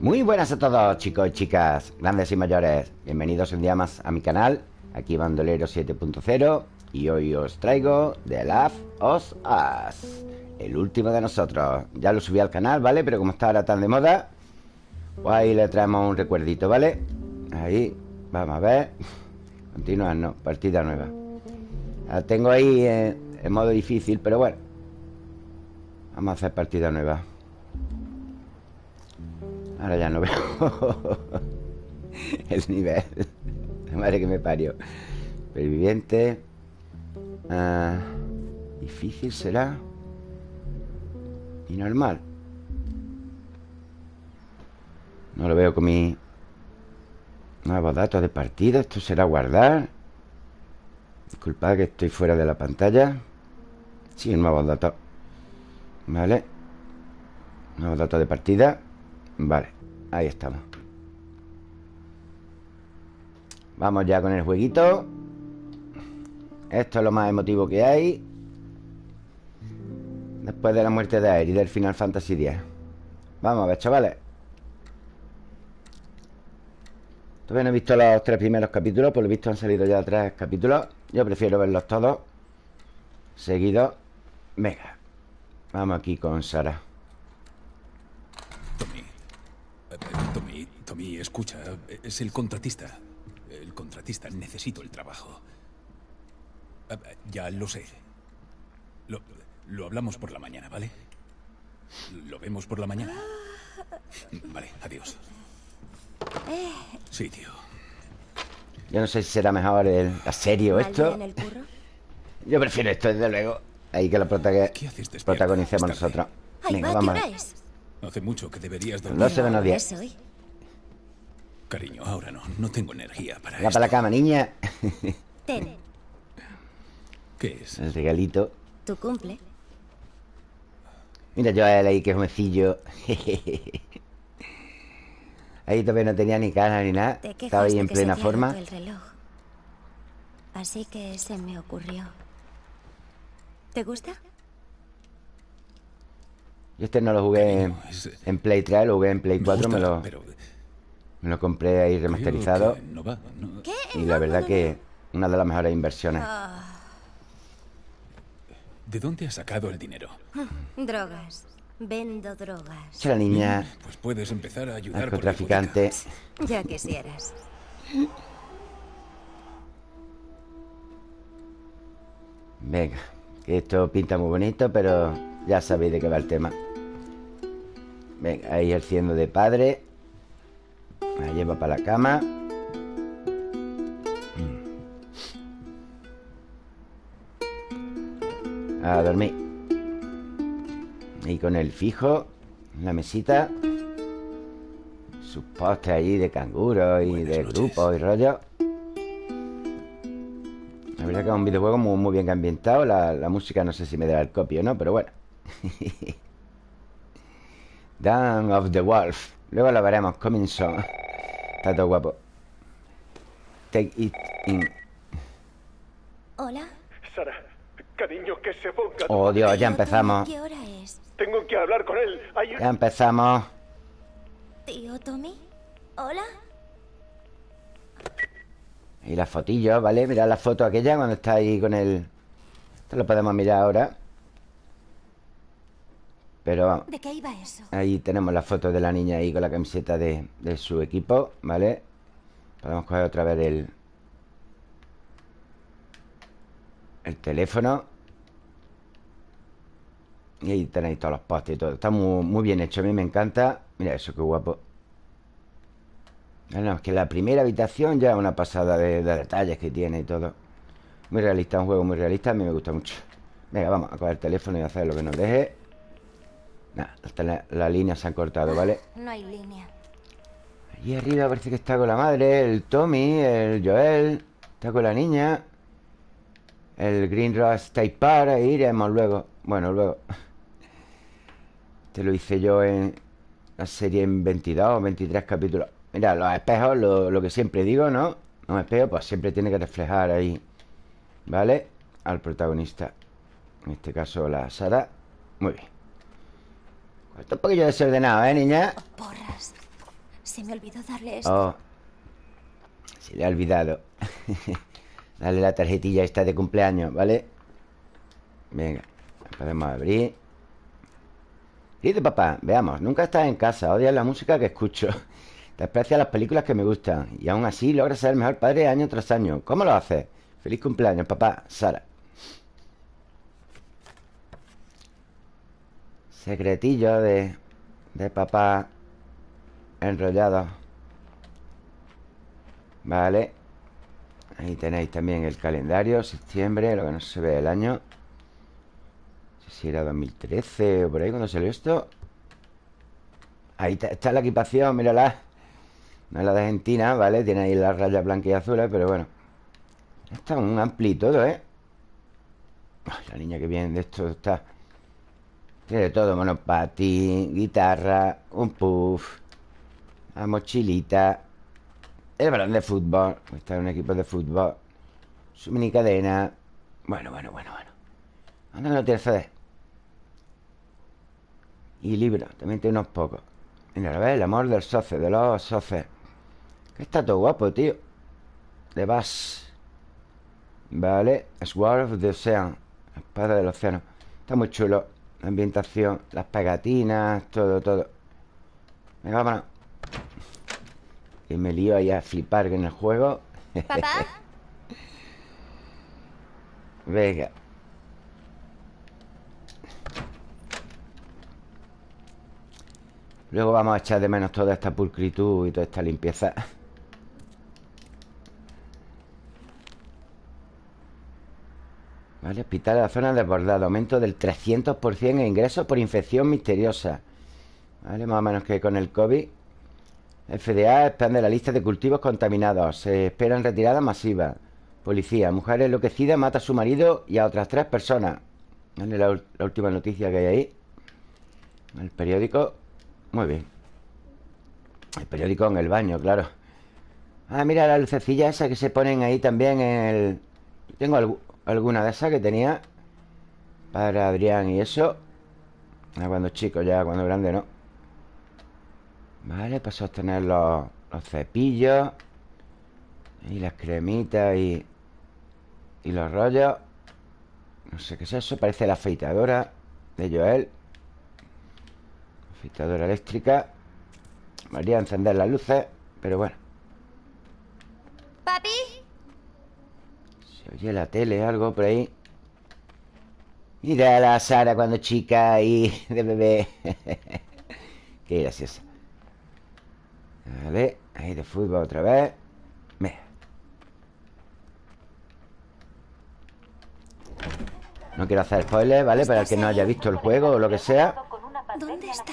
Muy buenas a todos chicos y chicas, grandes y mayores. Bienvenidos un día más a mi canal Aquí Bandolero 7.0 Y hoy os traigo The Last of Us El último de nosotros. Ya lo subí al canal, ¿vale? Pero como está ahora tan de moda Pues ahí le traemos un recuerdito, ¿vale? Ahí, vamos a ver. Continuar, no, partida nueva. La tengo ahí en, en modo difícil, pero bueno. Vamos a hacer partida nueva Ahora ya no veo El nivel. La madre que me parió. Superviviente ah, Difícil será. Y normal. No lo veo con mi Nuevos datos de partida. Esto será guardar. Disculpad que estoy fuera de la pantalla. Sí, nuevos datos Vale. Nuevos datos de partida. Vale, ahí estamos. Vamos ya con el jueguito. Esto es lo más emotivo que hay. Después de la muerte de Aerith del Final Fantasy X Vamos a ver, chavales. Todavía no he visto los tres primeros capítulos Por lo visto han salido ya tres capítulos. Yo prefiero verlos todos Seguidos. Venga Vamos aquí con Sara Tommy, escucha. Es el contratista. El contratista. Necesito el trabajo. Ya lo sé. Lo, lo hablamos por la mañana, ¿vale? Lo vemos por la mañana. Vale, adiós. Sí, tío. Yo no sé si será mejor el, la serie o esto. Yo prefiero esto, desde luego. Ahí que lo protagonicemos nosotros. Venga, vamos. Hace mucho que deberías dormir. No se días. Cariño, ahora no. No tengo energía para Va para la cama, niña. Ten. ¿Qué es? El regalito. Tu cumple. Mira yo a él ahí, que jovencillo. ahí todavía no tenía ni cara ni nada. Estaba ahí en plena forma. El reloj. Así que se me ocurrió. ¿Te gusta? Yo este no lo jugué en, Play 3, lo jugué en Play 4, me lo, me lo compré ahí remasterizado. Y la verdad que una de las mejores inversiones. Ah. ¿De dónde has sacado el dinero? Drogas. Vendo drogas. La niña. Pues puedes empezar a ayudar narcotraficante. Ya quisieras. Venga, que esto pinta muy bonito, pero ya sabéis de qué va el tema. Venga, ahí el ciendo de padre. Me lleva para la cama. A dormir. Y con el fijo en la mesita. Sus postes allí de canguro y de grupo y rollo. La verdad que es un videojuego muy, muy bien ambientado. La, la música no sé si me da el copio o no, pero bueno. Down of the Wolf Luego lo veremos, coming soon Está todo guapo. Take it in. Hola. Sara, cariño, que se ponga. Oh Dios, ya empezamos. ¿Qué hora es? Tengo que hablar con él. Ya empezamos. Tío Tommy. Hola. Y la fotillo, ¿vale? Mirad la foto aquella cuando está ahí con el... Esto lo podemos mirar ahora pero vamos. ¿De qué iba eso? Ahí tenemos la foto de la niña ahí con la camiseta de, su equipo, ¿vale? Podemos coger otra vez el... El teléfono. Y ahí tenéis todos los postes y todo. Está muy, bien hecho. A mí me encanta. Mira eso, qué guapo. Bueno, es que la primera habitación ya es una pasada de, de, detalles que tiene y todo. Muy realista, un juego muy realista. A mí me gusta mucho. Venga, vamos a coger el teléfono y hacer lo que nos deje. Nah, hasta la, la, línea se han cortado, ¿vale? No hay línea. Allí arriba parece que está con la madre, el Tommy, el Joel, está con la niña. El Green Ross State Park, iremos luego. Bueno, luego. Te lo hice yo en la serie en 22 o 23 capítulos. Mira, los espejos, lo, lo que siempre digo, ¿no? Un espejo, pues siempre tiene que reflejar ahí, ¿vale? Al protagonista. En este caso, la Sara. Muy bien. Está un poquillo desordenado, ¿eh, niña? porras. Se me olvidó darle esto. Oh. Se le ha olvidado. Dale la tarjetilla esta de cumpleaños, ¿vale? Venga, la podemos abrir. Dice papá, veamos, nunca estás en casa, odias la música que escucho. Desprecias las películas que me gustan. Y aún así logras ser el mejor padre año tras año. ¿Cómo lo haces? Feliz cumpleaños, papá. Sara. Secretillo de, de papá enrollado. Vale. Ahí tenéis también el calendario, septiembre, lo que no se ve el año. No sé si era 2013 o por ahí cuando salió esto. Ahí está, la equipación, mírala. No es la de Argentina, ¿vale? Tiene ahí las rayas blancas y azules, pero bueno. Está un ampli todo, ¿eh? La niña que viene de esto está... Tiene todo, monopatín, guitarra, un puff, la mochilita, el balón de fútbol, está en un equipo de fútbol, su mini cadena. Bueno, bueno, bueno, bueno. ¿Dónde no tiene CD? Y libros, también tiene unos pocos. Mira, a ver, el amor del soce, de los soces. Que está todo guapo, tío. De Bass. Vale, Sword of the Ocean, espada del océano. Está muy chulo. La ambientación, las pegatinas, todo, todo. Venga, vámonos. Que me lío ahí a flipar en el juego. ¿Papá? Venga. Luego vamos a echar de menos toda esta pulcritud y toda esta limpieza. Vale, hospital de la zona desbordada. Aumento del 300% en ingresos por infección misteriosa. Vale, más o menos que con el COVID. FDA expande la lista de cultivos contaminados. Se esperan retiradas masivas. Policía. Mujer enloquecida mata a su marido y a otras tres personas. Vale, la, la última noticia que hay ahí. El periódico. Muy bien. El periódico en el baño, claro. Ah, mira la lucecilla esa que se ponen ahí también en el... Tengo algu- alguna de esas que tenía para Adrián y eso. Cuando chico ya, cuando grande no. Vale, para sostener los, los cepillos. Y las cremitas y... Y los rollos. No sé qué es eso. Parece la afeitadora de Joel. Afeitadora eléctrica. María encender las luces. Pero bueno. ¿Papi? Se oye la tele, algo por ahí. Mira a la Sara cuando chica y de bebé. Qué graciosa. Ver, ahí de fútbol otra vez. Mira. No quiero hacer spoilers, ¿vale? Para el que no haya visto el juego o lo que sea. ¿Dónde está?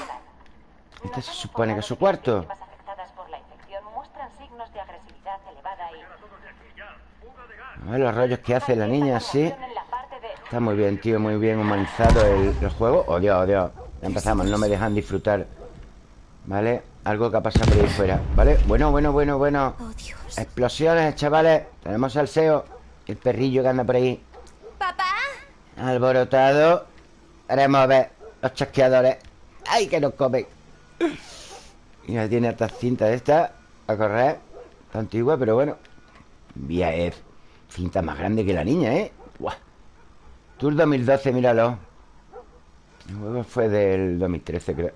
Este se supone que es su cuarto. Las afectadas por la infección muestran signos de agresividad elevada y A ver los rollos que hace la niña, sí. Está muy bien, tío, muy bien humanizado el, el juego. Oh, Dios, oh, Dios. Ya empezamos, no me dejan disfrutar. ¿Vale? Algo que ha pasado por ahí fuera. ¿Vale? Bueno, bueno, bueno, bueno. Oh. Explosiones, chavales. Tenemos al SEO. El perrillo que anda por ahí. ¿Papá? Alborotado. Haremos ver los chasqueadores. ¡Ay, que nos comen! Mira, tiene estas cintas de estas a correr. Está antigua, pero bueno. Vía es cinta más grande que la niña, ¿eh? ¡Buah! Tour 2012, míralo. El juego fue del 2013, creo.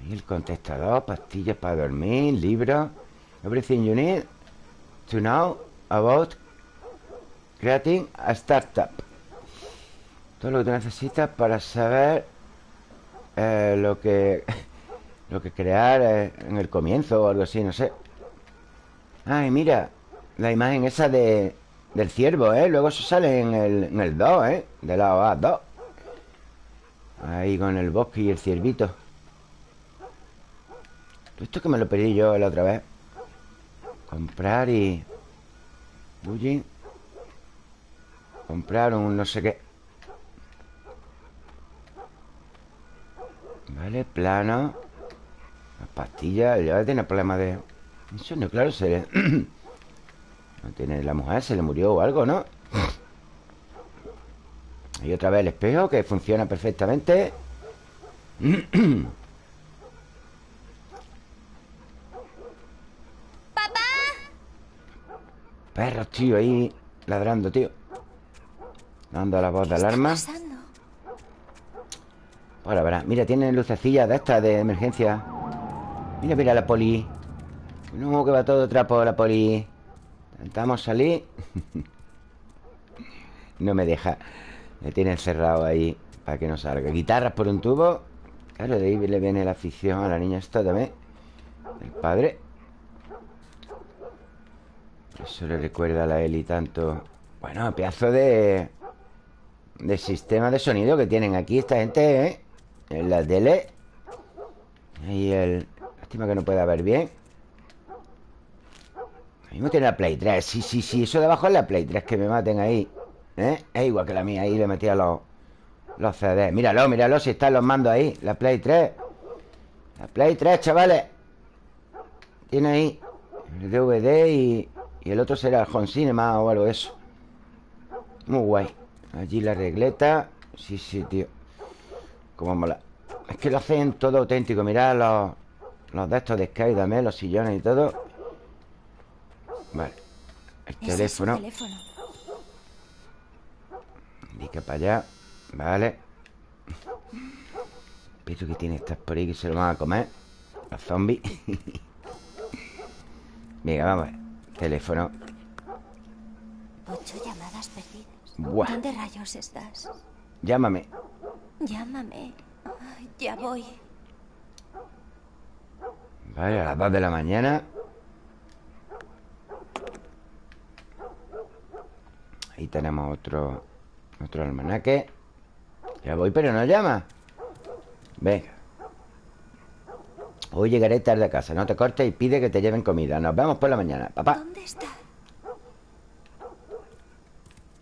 Ahí el contestador, pastillas para dormir, libros. Everything you need to know about creating a startup. Todo lo que tú necesitas para saber eh, lo que lo que crear eh, en el comienzo o algo así, no sé. Ay, mira, la imagen esa de del ciervo, ¿eh? Luego eso sale en el, en el 2, ¿eh? De la OA 2. Ahí con el bosque y el ciervito. Esto que me lo pedí yo la otra vez. Comprar y... Bullying. Comprar un no sé qué. Vale, plano. Las pastillas. Ya tiene problemas de... Eso no, claro, se le... No tiene la mujer, se le murió o algo, ¿no? Y otra vez el espejo que funciona perfectamente. ¡Papá! Perros, tío, ahí ladrando, tío. Dando la voz de alarma. Ahora verá. Mira, tienen lucecillas de estas de emergencia. Mira, mira la poli. No, que va todo trapo la poli. Intentamos salir No me deja. Me tiene encerrado ahí Para que no salga. Guitarras por un tubo. Claro, de ahí le viene la afición a la niña esta también. El padre. Eso le recuerda a la Eli tanto. Bueno, pedazo de De sistema de sonido que tienen aquí esta gente, ¿eh? En la tele Ahí el... Lástima que no pueda ver bien mismo tiene la Play 3 Sí, sí, sí, eso de abajo es la Play 3 Que me maten ahí. ¿Eh? Es igual que la mía Ahí le metía los... Los CDs Míralo, míralo Si están los mandos ahí La Play 3 La Play 3, chavales. Tiene ahí El DVD y... Y el otro será el Home Cinema o algo de eso. Muy guay. Allí la regleta. Sí, sí, tío. Como mola. Es que lo hacen todo auténtico. Mirad los, los de estos de Sky también Los sillones y todo Vale El teléfono teléfono. Indica para allá Vale Pero que tiene estas por ahí que se lo van a comer Los zombies Venga, vamos a ver Teléfono Ocho llamadas perdidas. Buah. ¿Dónde rayos estás? Llámame Llámame. Ay, ya voy. Vale, a las 2 de la mañana Ahí tenemos otro Otro almanaque. Ya voy, pero no llama. Venga Hoy llegaré tarde a casa. No te cortes y pide que te lleven comida. Nos vemos por la mañana Papá. ¿Dónde está?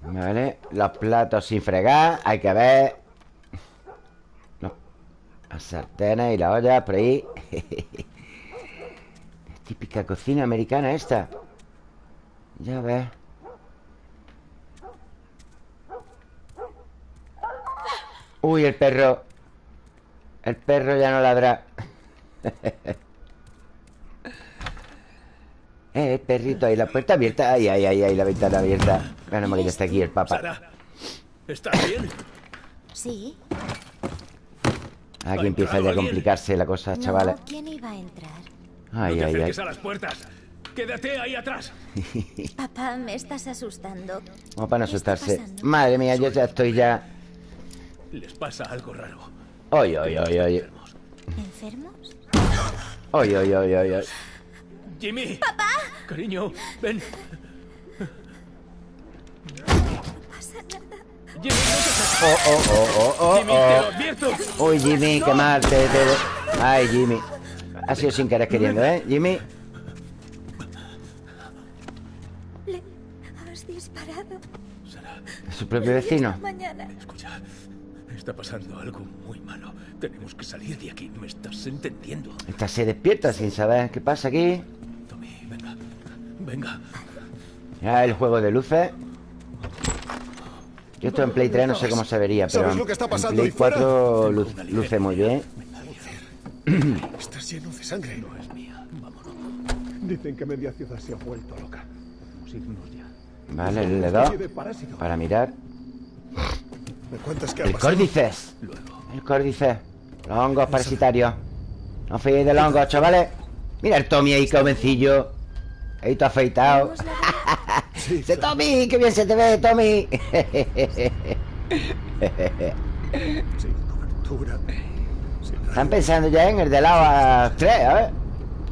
Vale, los platos sin fregar Hay que ver. Los- Las sartenes y la olla por ahí. Típica cocina americana esta. Ya ves Uy, el perro El perro ya no ladra Eh, el perrito ahí, la puerta abierta Ay, ay, ay, ay, la ventana abierta Menos mal que ya está aquí el Sara, ¿estás bien? Sí. Aquí empieza ya a complicarse la cosa, No, chavales ¿quién iba a entrar? Ay, no te ay, ay a las puertas. Quédate ahí atrás. Papá, me estás asustando. Como para no ¿Qué está asustarse? Madre mía, yo ya estoy ya Les pasa algo raro. Oy, oy, oy, oy ¿Enfermos? Oy, oy, oy, oy, oy. Jimmy. ¡Papá! Cariño, ven. Jimmy, no te Oh, oh, oh, oh, oh, Jimmy, te lo oh. advierto. Uy, Jimmy, qué mal te, te- Ay, Jimmy Ha sido sin querer queriendo, ¿eh? Jimmy Le has disparado. ¿A su propio vecino? Mañana. Escucha, está pasando algo muy malo. Tenemos que salir de aquí. ¿Me estás entendiendo? Esta se despierta sin saber qué pasa aquí Tommy, venga. Venga. Ya el juego de luces Yo esto en Play 3 no sé cómo se vería Pero ¿Sabes en, lo que está en pasando Play ahí fuera? 4 lu- luce muy bien Estás lleno de sangre. No es mía. Vámonos. Dicen que media ciudad se ha vuelto loca. Vamos a irnos ya. Vale, le doy. Para mirar ¿Me cuentas qué ha El pasado? córdices Luego. El córdice Los hongos parasitarios No os fiéis de los hongos, chavales Mira el Tommy ahí, jovencillo Ahí todo afeitado la- ¡Se Tommy! ¡Qué bien se te ve, Tommy! Sin cobertura. Sin Están pensando ya en el de lado a tres, a ver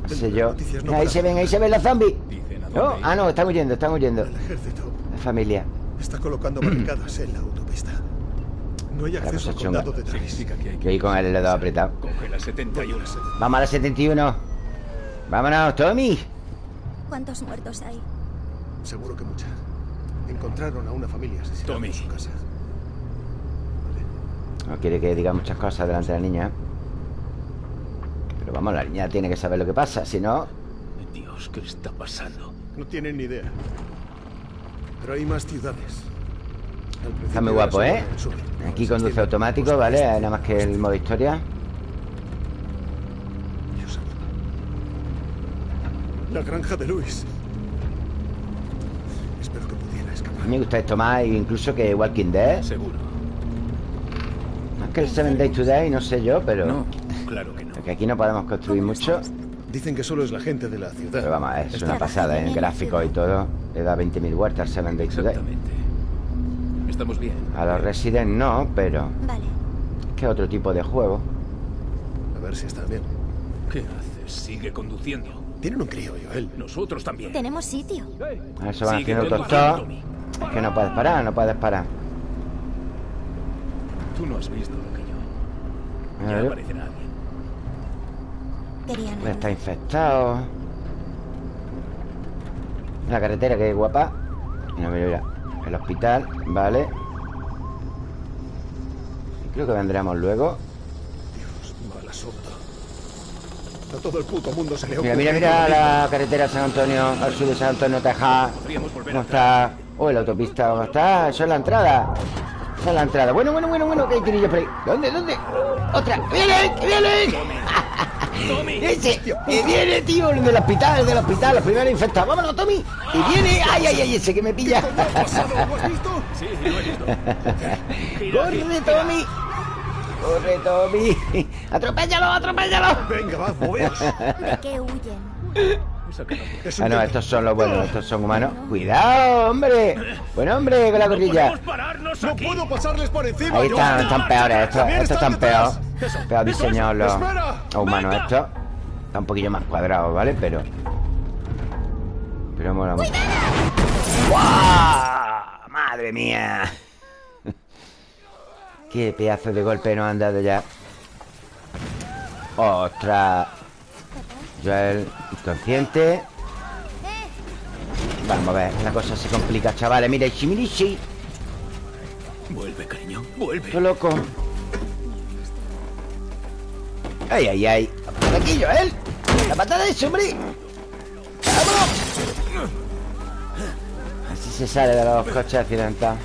No sé yo no Ahí se ven, ahí se ven los zombies No, ir. ah no, están huyendo, están huyendo La familia está colocando barricadas en la. No hay acceso cosa al chunga. condado de. Significa que hay Yo que... ahí con el dedo apretado Coge la 71. Vamos a la 71 Vámonos, Tommy ¿Cuántos muertos hay? Seguro que mucha. Encontraron a una familia asesinada Tommy. en su casa. No quiere que diga muchas cosas delante de la niña Pero vamos, la niña tiene que saber lo que pasa Si no, Dios, ¿qué está pasando? No tienen ni idea. Pero hay más ciudades. Está muy guapo, ¿eh? Aquí conduce automático, ¿vale? Nada más que el modo historia. La granja de Luis. mí me gusta esto más incluso que Walking Dead. Seguro. Más que el Seven Days Today, no sé yo, pero... No, claro que no. Porque aquí no podemos construir mucho. Dicen que solo es la gente de la ciudad. Pero vamos, es una pasada, en el gráficos y todo. Le da 20.000 vueltas al Seven Days Today. Exactamente. Estamos bien. A los Resident no, pero... Vale. Es que es otro tipo de juego. A ver si están bien. ¿Qué haces? Sigue conduciendo. Tienen un crío, Joel. Nosotros también. Tenemos sitio. A ver, se van Sigue haciendo. Tommy. Es que no puedes parar, no puedes parar. Tú no has visto lo que yo. A Ya ver, aparecerá alguien. Querían está infectado. La carretera, que guapa. No, mira, mira. El hospital, vale. Creo que vendremos luego. Dios, mal asunto. A todo el puto mundo se le Mira, mira, mira la carretera San Antonio, al sur de San Antonio, volver ¿Cómo está? Oh, la autopista, ¿cómo está? Eso es la entrada. Esa es la entrada. Bueno, bueno, bueno, bueno, que hay tirillos por ahí. ¿Dónde, dónde? ¡Otra! ¡Viene! ¡Que viene! Tommy. ¡Ese! ¡Que viene, tío! El del hospital, el del hospital, los primeros infectados. ¡Vámonos, Tommy! ¡Y viene! ¡Ay, ay, ay! Ese que me pilla. ¿Lo has visto? Sí, lo he visto. ¡Corre. Tommy! ¡Corre, Tommy! ¡Atropéllalo, atropéllalo! Venga, va, moveos. ¿De qué huyen? Ah, no, estos son los buenos, estos son humanos. ¡Cuidado, hombre! ¡Buen hombre con la gorrilla! ¡Podemos pararnos No puedo pasarles por encima. Ahí están, están peores estos, estos están están peor. Peor diseñados los, humanos Venga. estos. Está un poquillo más cuadrados, ¿vale? Pero. Pero mola mucho. ¡Guau! ¡Madre mía! Qué pedazo de golpe nos han dado ya. ¡Ostras! Joel, inconsciente. Vamos a ver, la cosa se complica, chavales. Mira, Shimirishi. Vuelve, cariño. Vuelve. ¡Qué loco! ¡Ay, ay, ay! ¡Por aquí, Joel! ¡La patada de hombre! ¡Vámonos! Así se sale de los coches accidentados.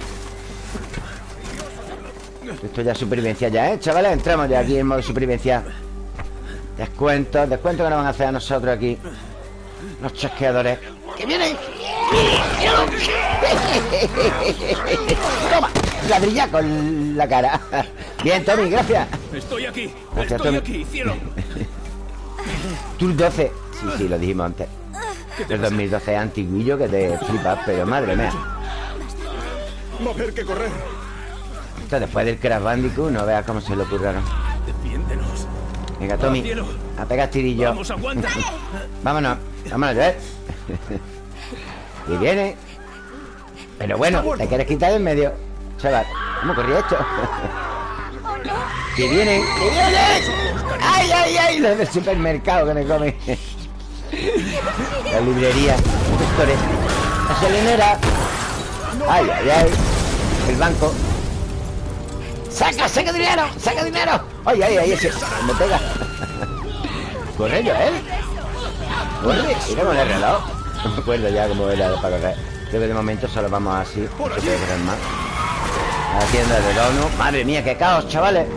Esto ya es supervivencia ya, ¿eh? Chavales, entramos ya aquí en modo supervivencia. Descuentos, descuentos que nos van a hacer a nosotros aquí. Los chasqueadores. ¡Que vienen! ¡Toma! Ladrilla con la cara. Bien, Tommy, gracias. Estoy aquí. Gracias, Estoy Tommy. aquí, cielo. Tour 12. Sí, sí, lo dijimos antes. El 2012 es antiguillo que te flipas, pero madre mía. Que correr. Esto después del Crash Bandicoot, no veas cómo se le ocurrieron. Venga, Tommy, a pegar tirillo. Vamos, aguanta. Vámonos, vámonos, Joel. y viene. Pero bueno, te quieres quitar de en medio. Chaval, ¿cómo corría esto? que viene, que viene. ¡Ay, ay, ay! Los del supermercado que me come. la librería, los gestores, la salinera. ¡Ay, ay, ay! El banco. ¡Saca, saca dinero! ¡Saca dinero! ¡Ay, ay, ay! Ese me pega. Corre, Joel. Corre, mira con el reloj. No me acuerdo ya cómo era para correr. Creo que de momento solo vamos así. No puede correr más. A la tienda de dono. Madre mía, qué caos, chavales.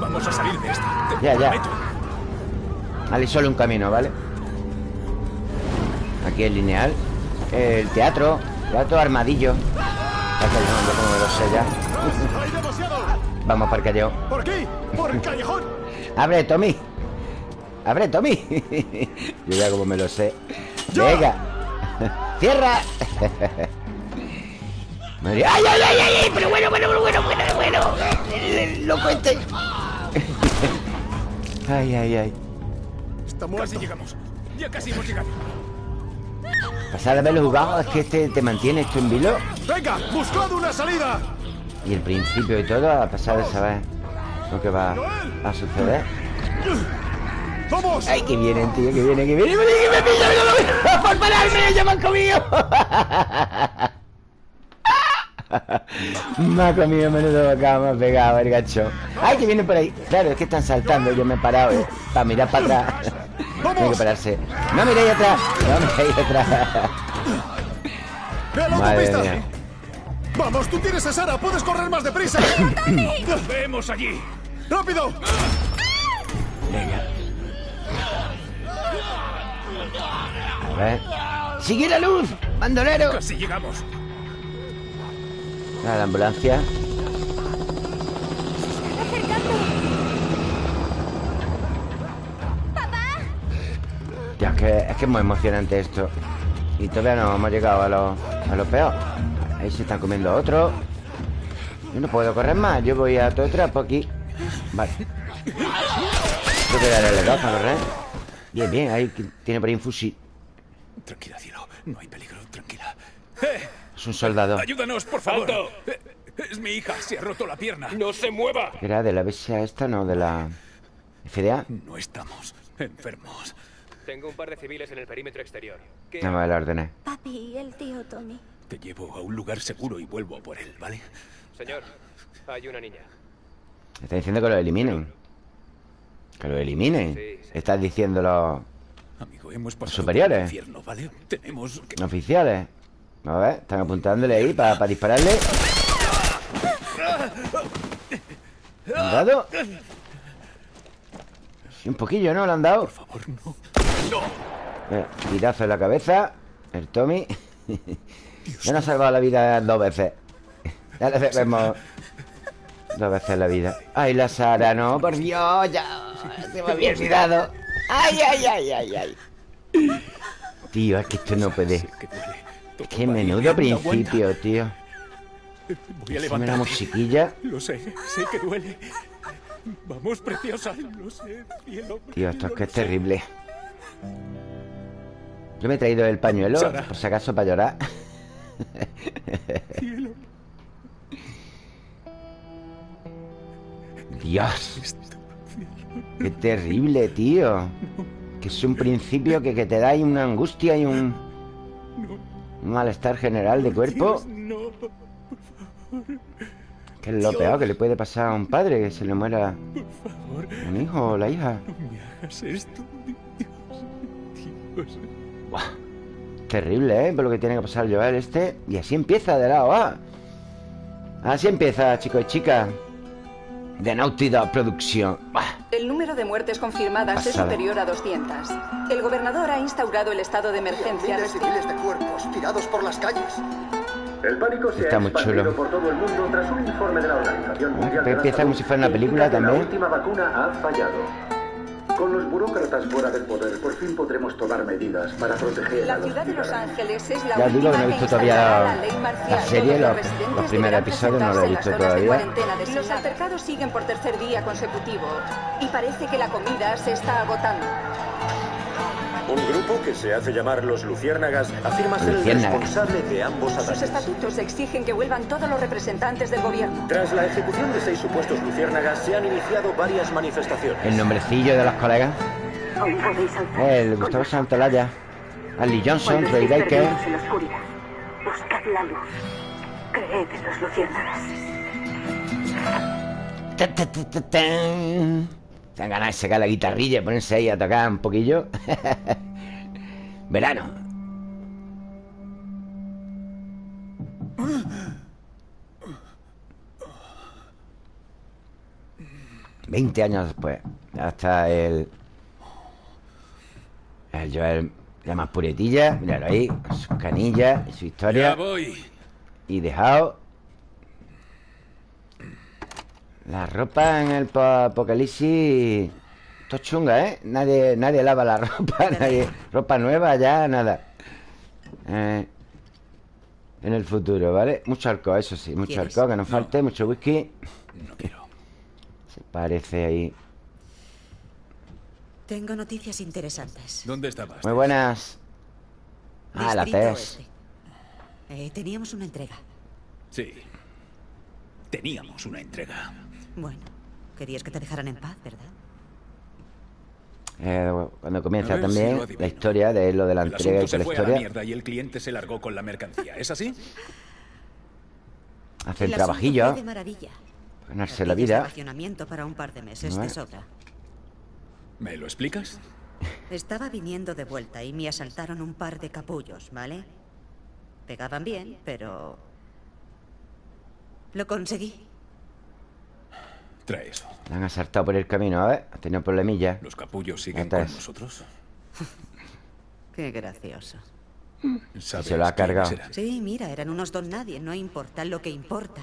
Vamos a salir de esta. Ya, ya. Vale, solo un camino, ¿vale? Aquí es lineal. El teatro. Teatro armadillo. Ya que yo no sé cómo me lo sé ya. Vamos para el calleo. ¡Por aquí! ¡Por el callejón! ¡Abre, Tommy! ¡Abre, Tommy! Yo ya como me lo sé. ¡Venga! ¡Cierra! ¡Ay, ay, ay, ay! ay! Pero bueno, bueno, bueno, bueno, bueno, bueno. El- Loco este. Ay, ay, ay. Está Casi llegamos. Ya casi hemos llegado. Pasar de haberlo jugado es que este te mantiene esto en vilo. ¡Venga! ¡Buscad una salida! Y el principio y todo, a pesar de saber lo que va a suceder. ¡Ay, que vienen, tío! ¡Que vienen, que vienen! ¡Que me pillan! ¡Que me ¡Por pararme! ¡Ya me han comido! me ha comido menudo me ha pegado el gacho. ¡Ay, que vienen por ahí! Claro, es que están saltando. Yo me he parado eh, para mirar para atrás. Tiene que pararse. ¡No miréis atrás! ¡No miréis atrás! ¡Ve a la Madre mía. ¡Vamos! ¡Tú tienes a Sara! ¡Puedes correr más deprisa! Vemos allí. ¡Rápido! A ver. ¡Sigue la luz! ¡Bandolero! Casi llegamos. A la ambulancia. Ya, es que, es que es muy emocionante esto. Y todavía no hemos llegado a lo, a lo peor. Ahí se están comiendo otro. Yo no puedo correr más. Yo voy a todo trapo aquí. Vale. Tengo que darle dos para correr. Bien, bien. Ahí tiene por ahí un fusil. Tranquila, cielo. No hay peligro. Tranquila. Es un soldado. ¡Ayúdanos, por favor! Eh, Es mi hija. Se ha roto la pierna. ¡No se mueva! ¿Era de la BSA esta, no? De la FDA. No estamos enfermos. Tengo un par de civiles en el perímetro exterior. ¿Qué? No me la. Papi y el tío Tommy. Te llevo a un lugar seguro y vuelvo por él, ¿vale? Señor, hay una niña. Está diciendo que lo eliminen. Que lo eliminen. Sí, sí. Estás diciéndolo Amigo, hemos pasado superiores. infierno, ¿vale? Tenemos que... oficiales. A ver, están apuntándole ahí para dispararle. ¿Han dado? Sí, un poquillo, ¿no? ¿Le han dado? Por favor, no. Eh, Tirazo en la cabeza. El Tommy. Ya nos ha salvado la vida dos veces. Ya le debemos dos veces la vida. Ay, la Sara, no, por Dios, ya. Se me había olvidado. Ay, ay, ay, ay, ay. Tío, es que esto no puede. Sé que menudo principio, tío. Voy a la levantarte. musiquilla. Lo sé, sé que duele. Vamos, preciosa. Lo sé, cielo. Tío, esto es que es terrible. Yo me he traído el pañuelo, por si acaso, para llorar. Cielo. Dios, qué terrible, tío. Que es un principio que, que te da una angustia y un, un malestar general de cuerpo. Dios, no. Que es lo peor que le puede pasar a un padre, que se le muera Por favor, un hijo o la hija. no me hagas esto. Dios, Dios. Terrible, ¿eh? Por lo que tiene que pasar Joel este. Y así empieza de lado A. Así empieza, chicos y chicas. De Naughty Dog Producción. El número de muertes confirmadas es Pasada. superior a 200. El gobernador ha instaurado el estado de emergencia. Miles y miles de cuerpos tirados por las calles. El pánico se Está ha muy expandido chulo. por todo el mundo tras un informe de la Organización Mundial de la empieza como si fuera una película también. La última vacuna ha fallado. Con los burócratas fuera del poder, por fin podremos tomar medidas para proteger a La los ciudad de Los. Ángeles es la Ya digo última que no he visto todavía la- la ley marcial. la serie, Todos los- residentes los primeros deberán episodios no los he visto las horas de todavía. Los altercados siguen por tercer día consecutivo y parece que la comida se está agotando. Un grupo que se hace llamar los Luciérnagas afirma ser el Luciérnagas. responsable de ambos Sus ataques. estatutos exigen que vuelvan todos los representantes del gobierno. Tras la ejecución de seis supuestos Luciérnagas, se han iniciado varias manifestaciones. El nombrecillo de los colegas. El Gustavo Santolaya. Ali Johnson, estéis Baker. en la oscuridad, buscad la luz. Creed en los luciérnagas. Han ganado de sacar la guitarrilla y ponerse ahí a tocar un poquillo. Verano. Veinte años después. Ya está el. El Joel ya más puretilla. Míralo ahí. Sus canillas y su Ya historia. voy. Y dejado. La ropa en el po- apocalipsis. Esto es chunga, ¿eh? Nadie, nadie lava la ropa, nadie. Ropa nueva, ya, nada. Eh, en el futuro, ¿vale? Mucho alcohol, eso sí, mucho ¿Quieres? alcohol, que no falte, mucho whisky. No quiero. Se parece ahí. Tengo noticias interesantes. ¿Dónde estabas? Muy buenas. Ah, la Distrito TES. Oeste. Eh, teníamos una entrega. Sí. Teníamos una entrega. Bueno, querías que te dejaran en paz, ¿verdad? Eh, cuando comienza A si también la historia de lo de la El entrega y se la fue a la historia. mierda y el cliente se largó con la mercancía. ¿Es así? El asunto trabajillo, de maravilla. ganarse la vida. para un par de meses de sobra. ¿Me lo explicas? Estaba viniendo de vuelta y me asaltaron un par de capullos, ¿vale? Pegaban bien, pero... Lo conseguí. Trae eso. La han asaltado por el camino, a ver. Ha tenido problemillas. ¿Los capullos siguen con es. nosotros? Qué gracioso. ¿Sabes Se lo ha cargado. Sí, mira, eran unos don nadie. No importa. Lo que importa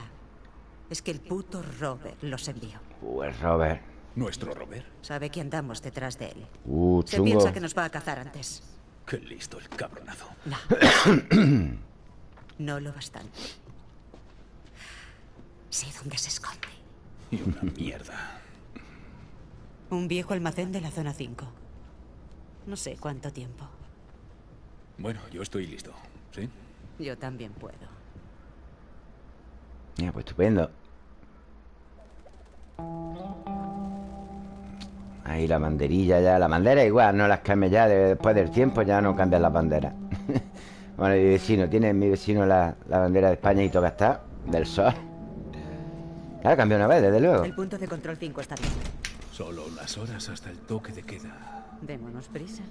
es que el puto Robert los envió. Uh, el Robert. Nuestro Robert. Sabe que andamos detrás de él. Uh, Se piensa que nos va a cazar antes. Qué listo el cabronazo. No. no lo bastante. Sé dónde se esconde. Y una mierda. Un viejo almacén de la zona 5. No sé cuánto tiempo. Bueno, yo estoy listo. ¿Sí? Yo también puedo. Mira, pues estupendo. Ahí la banderilla ya. La bandera igual, no las cambia ya. de- Después del tiempo ya no cambian las banderas. bueno, mi vecino, tiene mi vecino la, la bandera de España y toca está. Del sol. Claro, cambió una vez, desde luego. El punto de control 5 está bien. Solo unas horas hasta el toque de queda. Démonos prisa.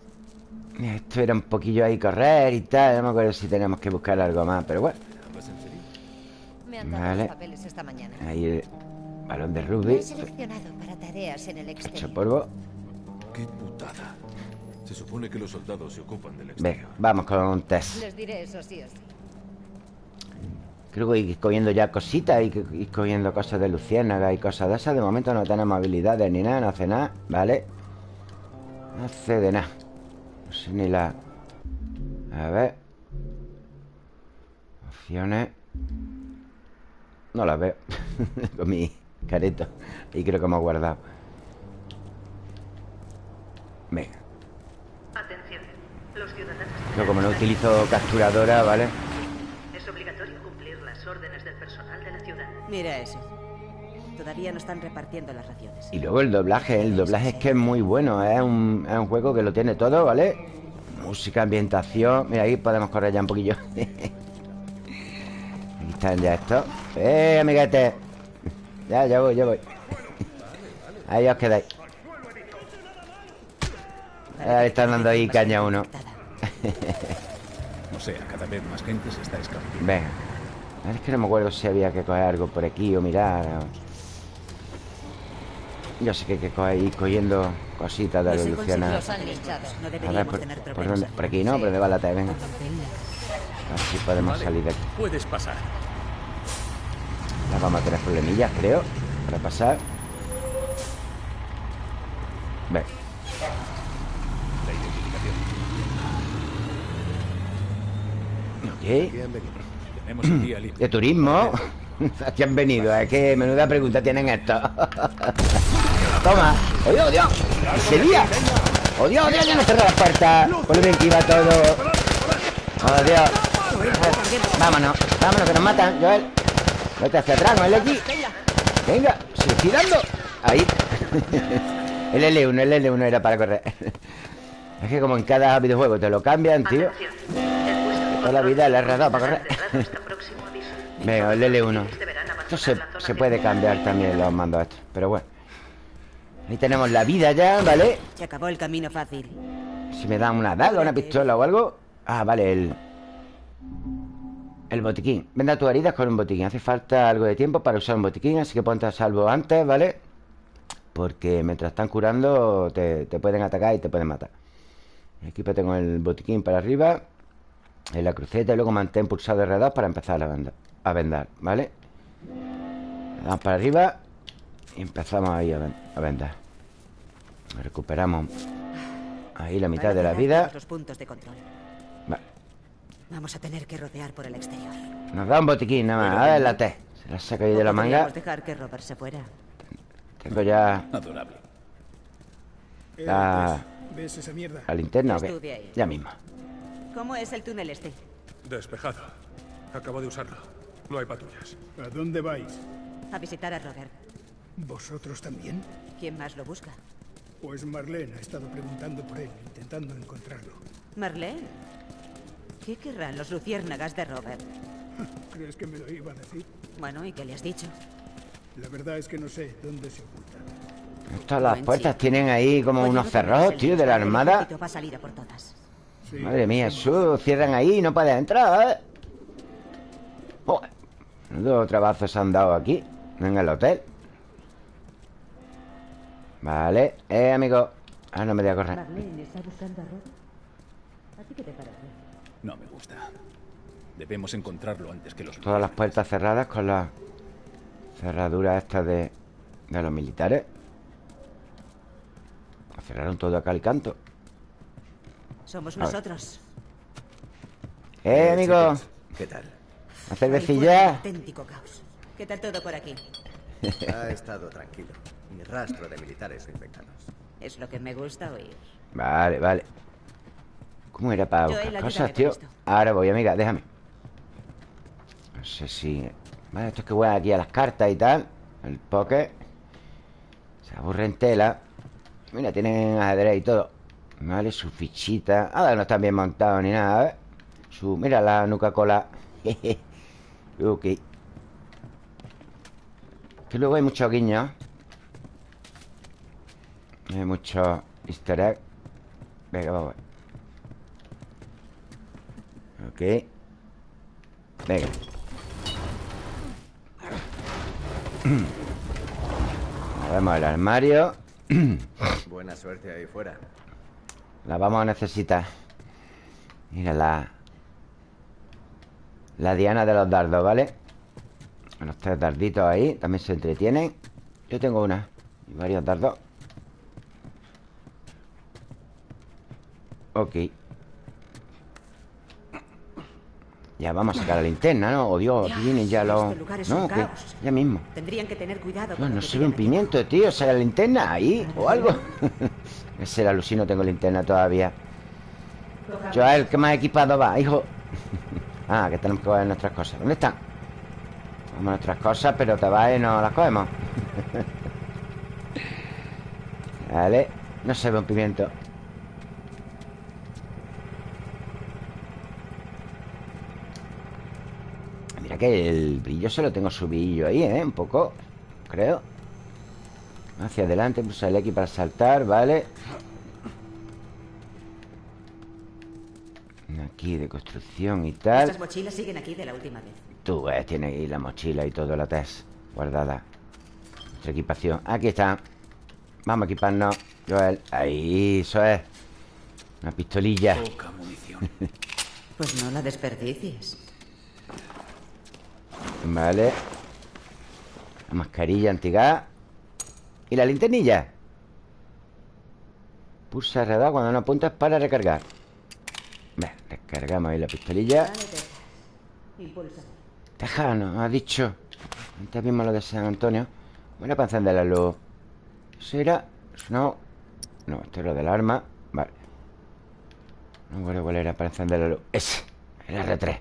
Esto era un poquillo ahí correr y tal. No me acuerdo si tenemos que buscar algo más, pero bueno. Me han dado Vale. los papeles esta mañana. Ahí el balón de rugby. he seleccionado para tareas en el Hecho exterior. polvo. Qué putada. Se supone que los soldados se ocupan del Venga, vamos con un test. Les diré eso sí o sí. Creo que ir cogiendo ya cositas y ir cogiendo cosas de luciérnaga y cosas de esas. De momento no tenemos habilidades ni nada, no hace nada, ¿vale? No hace de nada. No sé ni la... A ver. Opciones. No las veo. Con mi careto. Ahí creo que hemos guardado. Venga. Atención. Los ciudadanos No, como no utilizo capturadora, ¿vale obligatorio cumplir las órdenes del personal de la ciudad. Mira eso. Todavía no están repartiendo las raciones. Y luego el doblaje, el doblaje es que es muy bueno, es un, es un juego que lo tiene todo, ¿vale? Música, ambientación. Mira, ahí podemos correr ya un poquillo. Aquí están ya estos. ¡Eh, amiguete! Ya, ya voy, ya voy. Ahí os quedáis. Ahí están dando ahí caña a uno. O sea, cada vez más gente se está escapando. Venga. Es que no me acuerdo si había que coger algo por aquí o mirar. o- Yo sé que hay que coger, ir cogiendo cositas de. No A ver, deberíamos por, tener por dónde? Por aquí no, por donde va la T, venga. A ver si podemos Vale, salir de aquí. Puedes pasar. Ya vamos a tener problemillas, creo, para pasar. Ve. La identificación. ¿Qué? Tenemos un día libre. ¿De turismo? Aquí han venido, es que menuda pregunta tienen estos. Toma. ¡Oh, Dios, Dios! ¡Se lía! ¡Oh, Dios, Dios! Ya no cerró la puerta. Por lo bien que iba todo. ¡Oh, Dios! Vámonos, vámonos, que nos matan, Joel. Vete hacia atrás, no el aquí. Venga, se estoy dando. Ahí. El L1, el L1 era para correr. Es que como en cada videojuego te lo cambian, tío. Toda la vida le he dado para correr. Venga, el L1. Esto se, se puede cambiar también los mandos estos. Pero bueno. Ahí tenemos la vida ya, ¿vale? Se acabó el camino fácil. Si me dan una daga, una pistola o algo. Ah, vale, el. El botiquín. Venda tus heridas con un botiquín. Hace falta algo de tiempo para usar un botiquín, así que ponte a salvo antes, ¿vale? Porque mientras están curando, te, te pueden atacar y te pueden matar. Equípate con el botiquín para arriba. En la cruceta y luego mantén pulsado R2 para empezar a vendar, a vendar, ¿vale? Le damos para arriba y empezamos ahí a, ven- a vendar. Recuperamos ahí la mitad de la vida. los puntos de control. Vale. Vamos a tener que rodear por el exterior. Nos da un botiquín nada más. A ver la T. Se la saca ahí de la ¿O manga. dejar que Robert se fuera. Tengo ya Adorable. la, ¿Ves esa mierda? la linterna o qué? ahí. Ya mismo. ¿Cómo es el túnel este? Despejado. Acabo de usarlo. No hay patrullas. ¿A dónde vais? A visitar a Robert. ¿Vosotros también? ¿Quién más lo busca? Pues Marlene ha estado preguntando por él, intentando encontrarlo. Marlene. ¿Qué querrán los luciérnagas de Robert? ¿Crees que me lo iba a decir? Bueno, ¿y qué le has dicho? La verdad es que no sé dónde se oculta. Estas las puertas tienen ahí como Oye, unos el tío, de la el armada. Va a salir a por todas. Sí, Madre mía, eso cierran ahí y no puedes entrar, ¿eh? Joder. Dos trabazos se han dado aquí, en el hotel. Vale, eh, amigo. Ah, no me voy a correr. No me gusta. Debemos encontrarlo antes que los... Todas las puertas cerradas con las cerraduras estas de, de los militares. Cerraron todo a cal y canto. Somos nosotros. ¡Eh, amigo! ¿Qué tal? ¿Una Ahí fuera un cervecilla? auténtico caos. ¿Qué tal todo por aquí? Ha estado tranquilo. Ni rastro de militares infectados. Es lo que me gusta oír. Vale, vale. ¿Cómo era para buscar cosas, tío? Ahora voy, amiga, déjame. No sé si... Vale, esto es que voy aquí a las cartas y tal. El poker. Se aburre en tela. Mira, tienen ajedrez y todo. Vale, su fichita. Ah, no están bien montados ni nada, ¿eh? Su... Mira la nuca cola. ok. Que luego hay muchos guiños. Hay muchos easter egg. Venga, vamos. Ok. Venga. Movemos el armario. Buena suerte ahí fuera. La vamos a necesitar. Mira la... La diana de los dardos, ¿vale? Los tres darditos ahí También se entretienen Yo tengo una Y varios dardos Ok Ya vamos a sacar la linterna, ¿no? Oh, Dios, vienen ya los... Este No, que ya mismo Tendrían que tener cuidado no que se ve un pimiento, tío ¿Saca la linterna ahí? ¿O algo? Ese era Lucy, no tengo linterna todavía Joel, ¿qué más equipado va, hijo? ah, que tenemos que coger nuestras cosas ¿Dónde están? Vamos nuestras cosas, pero te vas y no las cogemos Vale No se ve un pimiento Mira que el brillo se lo tengo subido ahí, ¿eh? Un poco, creo Hacia adelante, pulsa el X para saltar, ¿vale? Aquí de construcción y tal Estas mochilas siguen aquí de la última vez. Tú ves, tiene ahí la mochila y todo, la test guardada. Nuestra equipación. Aquí está. Vamos a equiparnos, Joel. Ahí, eso es. Una pistolilla. Poca munición. Pues no la desperdicies. Vale. La mascarilla antigas. ¿Y la linternilla? Pulsa radar cuando no apuntas para recargar. Ve, descargamos ahí la pistolilla. Tejano, ha dicho. Antes mismo lo de San Antonio. Bueno, para encender la luz. Eso No. No, esto es lo del arma. Vale. No recuerdo cuál era para encender la luz. Ese. El R3.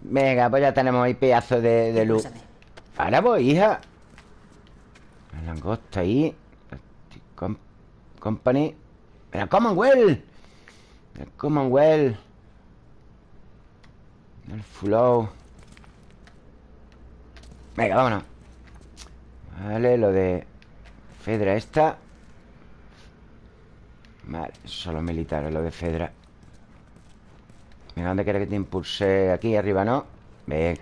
Venga, pues ya tenemos ahí pedazo de, de luz. Ahora voy, hija. La langosta ahí. Com- Company. ¡La Commonwealth! El Commonwealth. El flow. Venga, vámonos. Vale, lo de Fedra esta. Vale, los militares, lo de Fedra. Venga, ¿dónde quieres que te impulse? Aquí arriba, ¿no? Venga.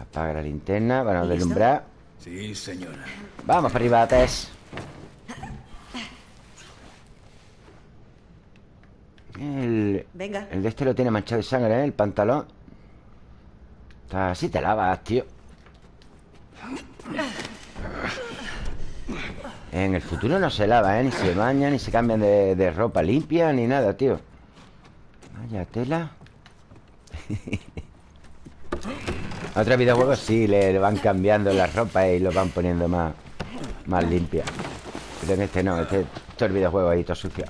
Apaga la linterna no ¿Listo? deslumbrar. Sí, señora. Vamos para arriba, Tess. El, Venga. el de este lo tiene manchado de sangre, ¿eh? El pantalón. Está así te lavas, tío. En el futuro no se lava, ¿eh? Ni se baña, ni se cambian de, de ropa limpia, ni nada, tío. Vaya tela. Otros videojuegos sí, le, le van cambiando la ropa y lo van poniendo más, más limpia. Pero en este no, este todo el videojuego ahí todo sucio.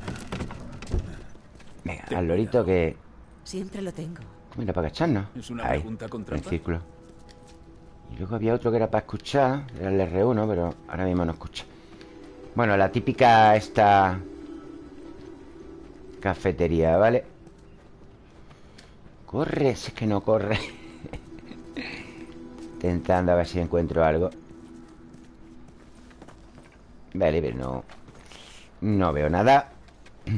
Venga, al lorito que. Siempre lo tengo. Mira, para agacharnos. ¿Es una Ahí, en círculo. Y luego había otro que era para escuchar, era el R1, pero ahora mismo no escucha. Bueno, la típica esta cafetería, ¿vale? Corre, si es que no corre. Intentando a ver si encuentro algo. Vale, pero no. No veo nada.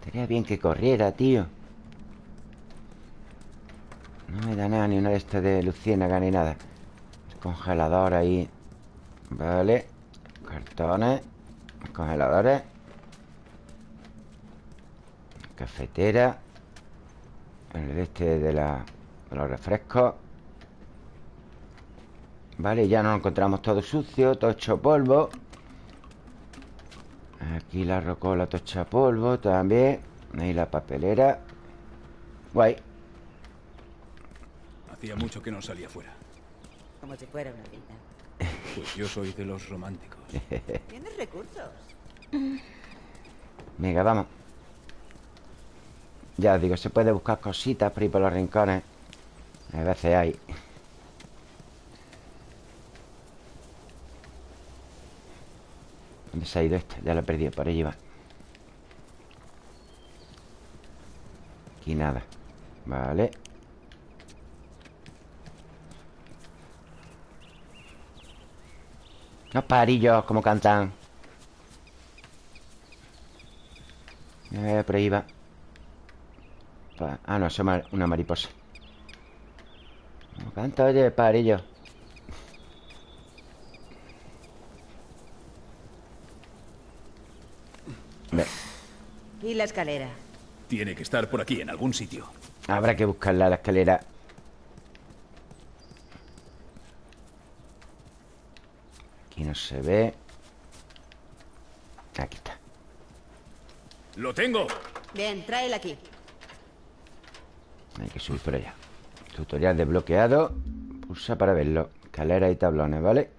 Estaría bien que corriera, tío. No me da nada, ni una de estas de luciérnaga ni nada. El congelador ahí. Vale. Cartones. Congeladores. Cafetera El este de, la, los refrescos Vale, ya nos encontramos todo sucio Todo hecho polvo Aquí la rocola todo hecha polvo También Ahí la papelera Guay Hacía mucho que no salía fuera. Como si fuera una vida. Pues yo soy de los románticos. Tienes recursos. Venga, vamos Ya os digo, se puede buscar cositas por ahí por los rincones A veces hay ¿Dónde se ha ido este? Ya lo he perdido, por allí va. Aquí nada. Vale. Los parillos, como cantan. Eh, por ahí va. Ah, no, es una mariposa Como canta, oye, parillo Ve, Y la escalera. Tiene que estar por aquí, en algún sitio. Habrá que buscarla la escalera Aquí no se ve Aquí está ¡Lo tengo! Bien, tráela aquí. Hay que subir por allá Tutorial desbloqueado Pulsa para verlo. Escaleras y tablones, ¿vale?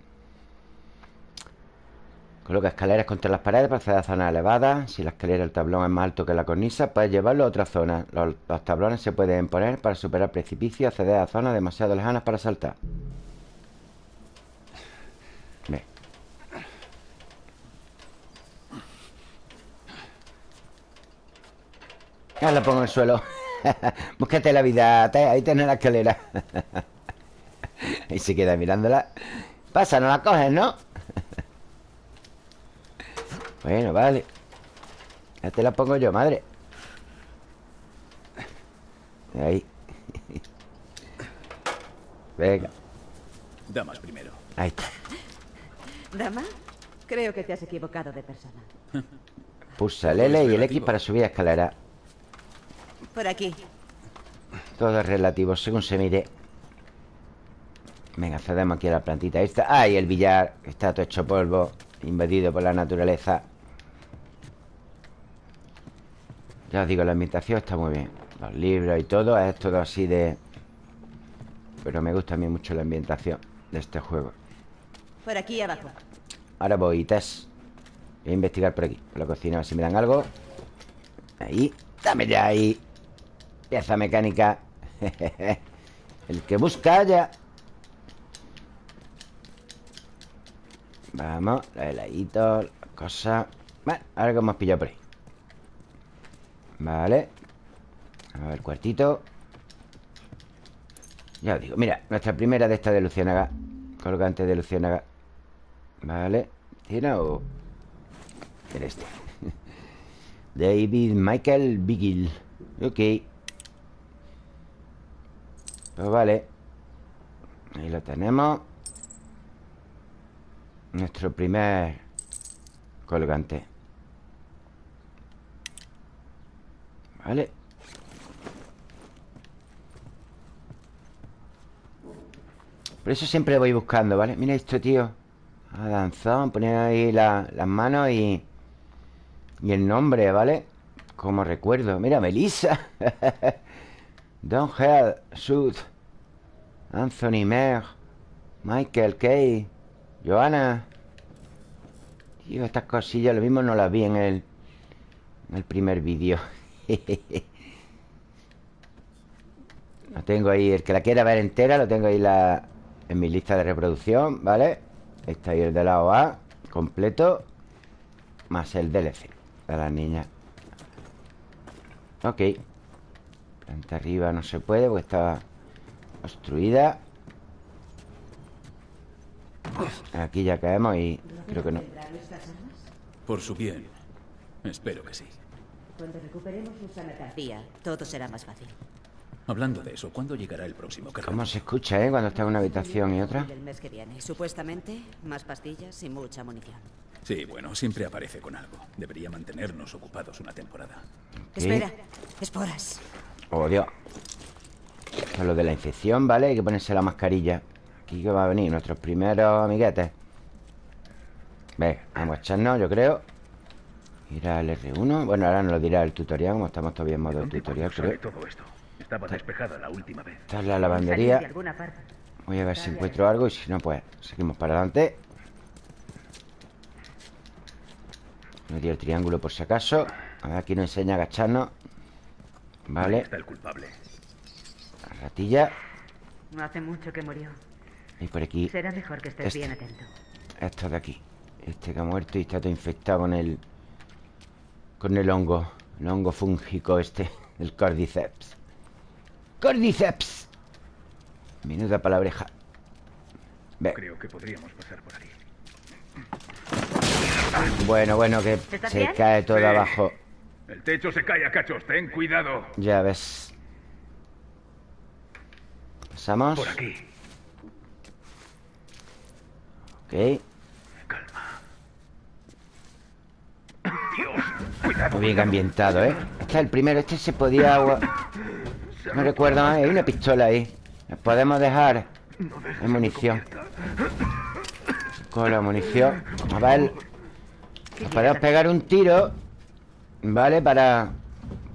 Coloca escaleras contra las paredes para acceder a zonas elevadas. Si la escalera del tablón es más alto que la cornisa Puedes llevarlo a otra zona. Los, tablones se pueden poner para superar precipicios Y acceder a zonas demasiado lejanas para saltar. Ve. Ya la pongo en el suelo Búscate la vida te- Ahí tenés la escalera. Ahí se queda mirándola. Pasa, no la coges, ¿no? bueno, vale. Ya te la pongo yo, madre. Ahí. Venga. Damas primero. Ahí está. Dama, creo que te has equivocado de persona. Pulsa el L y el X para subir a escalera Por aquí. Todo es relativo, según se mire. Venga, accedemos aquí a la plantita esta. ¡Ay, el billar! Está todo hecho polvo Invadido por la naturaleza. Ya os digo, la ambientación está muy bien. Los libros y todo Es todo así de... Pero me gusta a mí mucho la ambientación De este juego. Por aquí abajo. Ahora voy, Tess. Voy a investigar por aquí Por la cocina, a ver si me dan algo. Ahí Dame ya ahí Pieza mecánica El que busca ya. Vamos, los heladitos Las cosas Bueno, ahora que hemos pillado por ahí. Vale. A ver, cuartito. Ya os digo, mira Nuestra primera de esta de Lucianaga Colgante de Lucianaga Vale. ¿Tiene o...? Era este David Michael Bigil Ok Pues vale. Ahí lo tenemos. Nuestro primer Colgante. Vale. Por eso siempre voy buscando, ¿vale? Mira esto, tío. A danzón, poner ahí la- las manos y... Y el nombre, ¿vale? Como recuerdo. Mira, Melissa Don Hell, Sud Anthony Meg Michael Kay Johanna. Tío, estas cosillas Lo mismo no las vi en el En el primer vídeo. Lo tengo ahí El que la quiera ver entera Lo tengo ahí la, en mi lista de reproducción ¿Vale? Está ahí el de la OA Completo Más el DLC De las niñas. Ok Planta arriba no se puede Porque está obstruida Aquí ya caemos y creo que no Por su bien. Espero que sí. Cuando recuperemos nuestra mercancía, todo será más fácil. Hablando de eso, ¿cuándo llegará el próximo cargamento? ¿Cómo se escucha, eh? Cuando está en una habitación y otra El mes que viene. Supuestamente, más pastillas y mucha munición. Sí, bueno, siempre aparece con algo. Debería mantenernos ocupados una temporada. Espera, esporas. Oh, Dios. Esto es lo de la infección, ¿vale? Hay que ponerse la mascarilla. Aquí que va a venir nuestros primeros amiguetes. Venga, vamos a echarnos, yo creo. Ir al R1. Bueno, ahora nos lo dirá el tutorial, como estamos todavía en modo tutorial, creo. todo esto? Estaba despejada la última vez. Esta es la lavandería. Voy a ver si encuentro algo y si no, pues seguimos para adelante. Me dio el triángulo por si acaso. A ver, aquí nos enseña a agacharnos. Vale. Está el culpable. La ratilla. No hace mucho que murió. Y por aquí. Será mejor que estés Este. bien atento. Esto de aquí. Este que ha muerto y está todo infectado con el. Con el hongo. El hongo fúngico este. El cordyceps. ¡Cordyceps! Menuda palabreja. Ve. Creo que podríamos pasar por aquí. Bueno, bueno, que ¿Estás se bien? cae todo Sí. abajo. El techo se cae a cachos, ten cuidado. Ya ves. Pasamos. Por aquí. Ok. Muy bien ambientado, ¿eh? Este es el primero. Este se podía... agua- No recuerdo más. Hay una pistola ahí. Nos podemos dejar... Hay munición. Con la munición. A ver... Nos podemos pegar un tiro. ¿Vale? Para...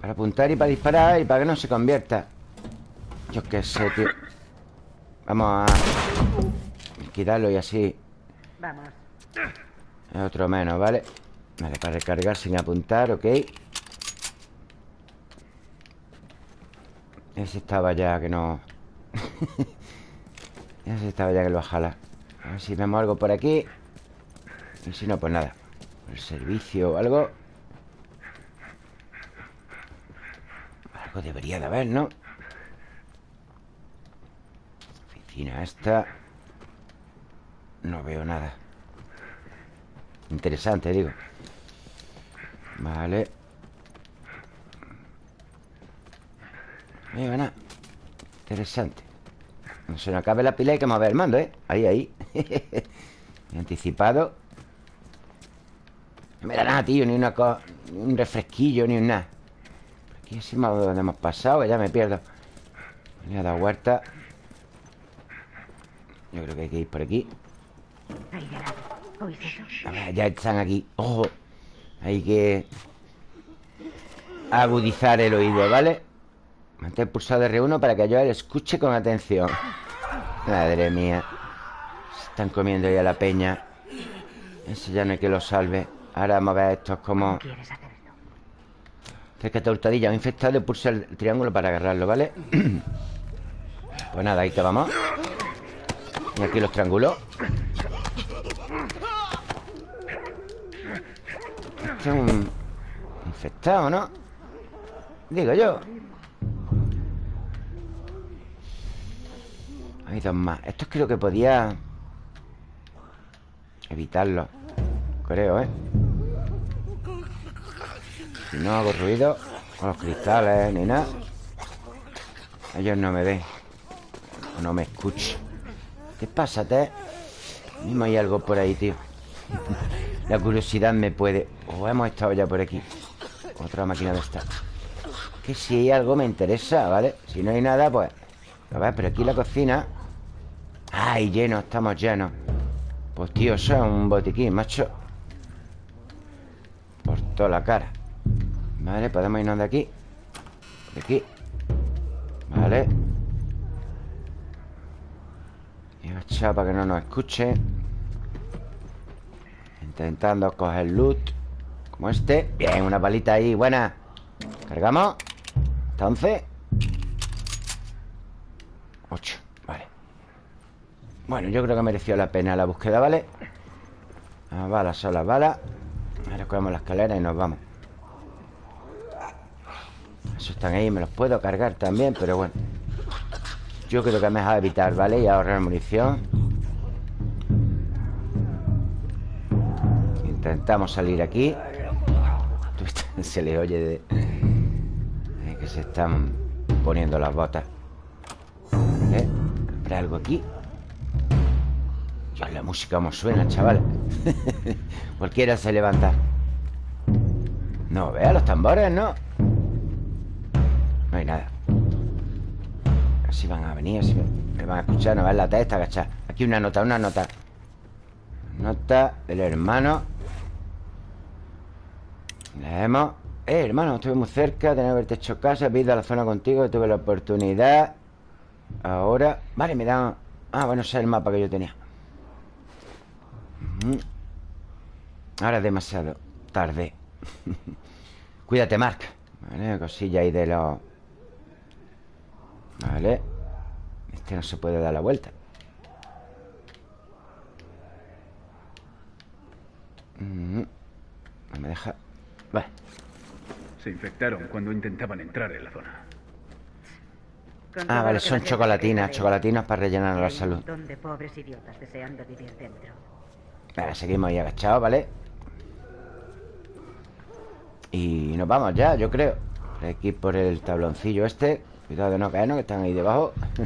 Para apuntar y para disparar y para que no se convierta. Yo qué sé, tío. Vamos a... Liquidarlo y así... Vamos. Es otro menos, ¿vale? Vale, para recargar sin apuntar, ok Ese estaba ya que no... Ese estaba ya que lo va a jalar A ver si vemos algo por aquí Y si no, pues nada El servicio o algo Algo debería de haber, ¿no? Oficina esta. No veo nada. Interesante, digo. Vale. Ahí va nada. Interesante. No se nos acabe la pila Hay que mover el mando, ¿eh? Ahí, ahí. Anticipado. No me da nada, tío Ni una co- ni un refresquillo, ni un nada Aquí encima donde hemos pasado Que ya me pierdo Le he dado vuelta Yo creo que hay que ir por aquí. A ver, ya están aquí. Ojo. Hay que agudizar el oído, ¿vale? Mantén pulsado R1 para que yo le escuche con atención. Madre mía. Se están comiendo ya la peña. Ese ya no hay que lo salve. Ahora vamos a ver estos como... Cerca de hurtadilla. Infectado pulsa el triángulo para agarrarlo, ¿vale? pues nada, ahí que vamos. Y aquí los triángulos. Este es un infectado, ¿no? Digo yo. Hay dos más. Estos creo que podía evitarlo. Creo, ¿eh? Si no hago ruido con los cristales ni nada. Ellos no me ven. O no me escuchan. ¿Qué pasa, Te? Mismo hay algo por ahí, tío. La curiosidad me puede... O hemos estado ya por aquí. Otra máquina de esta. Que si hay algo me interesa, ¿vale? Si no hay nada, pues... A ver, pero aquí la cocina... ¡Ay, lleno! Estamos llenos. Pues, tío, eso es un botiquín, macho. Por toda la cara. Vale, podemos irnos de aquí. De aquí. Vale. Y agachado para que no nos escuche. Intentando coger loot Como este Bien, una palita ahí, buena Cargamos Entonces 8, vale Bueno, yo creo que mereció la pena la búsqueda, ¿vale? Las balas son las balas Ahora cogemos la escalera y nos vamos Esos están ahí, me los puedo cargar también Pero bueno Yo creo que es mejor evitar, ¿vale? Y ahorrar munición Intentamos salir aquí Se le oye de... que se están poniendo las botas ¿Vale? ¿Habrá algo aquí? Dios, la música como suena, chaval Cualquiera se levanta No, vea los tambores. No Así van a venir, así me van a escuchar No ver la testa, agachar Aquí una nota, una nota. Nota del hermano. Leemos Eh, hermano, estuve muy cerca Tenía que haberte hecho casa He ido a la zona contigo Tuve la oportunidad. Ahora Vale, me dan Ah, bueno, ese es el mapa que yo tenía. Ahora es demasiado tarde. Cuídate, Mark. Vale, cosilla ahí de los Vale Este no se puede dar la vuelta Ujú. No me deja Vale Se infectaron cuando intentaban entrar en la zona. Ah, vale, son chocolatinas cree Chocolatinas para rellenar la salud montón de pobres idiotas deseando vivir dentro. Vale, seguimos ahí agachados, ¿vale? Y nos vamos ya, yo creo Aquí por el tabloncillo este Cuidado de no caernos, que están ahí debajo.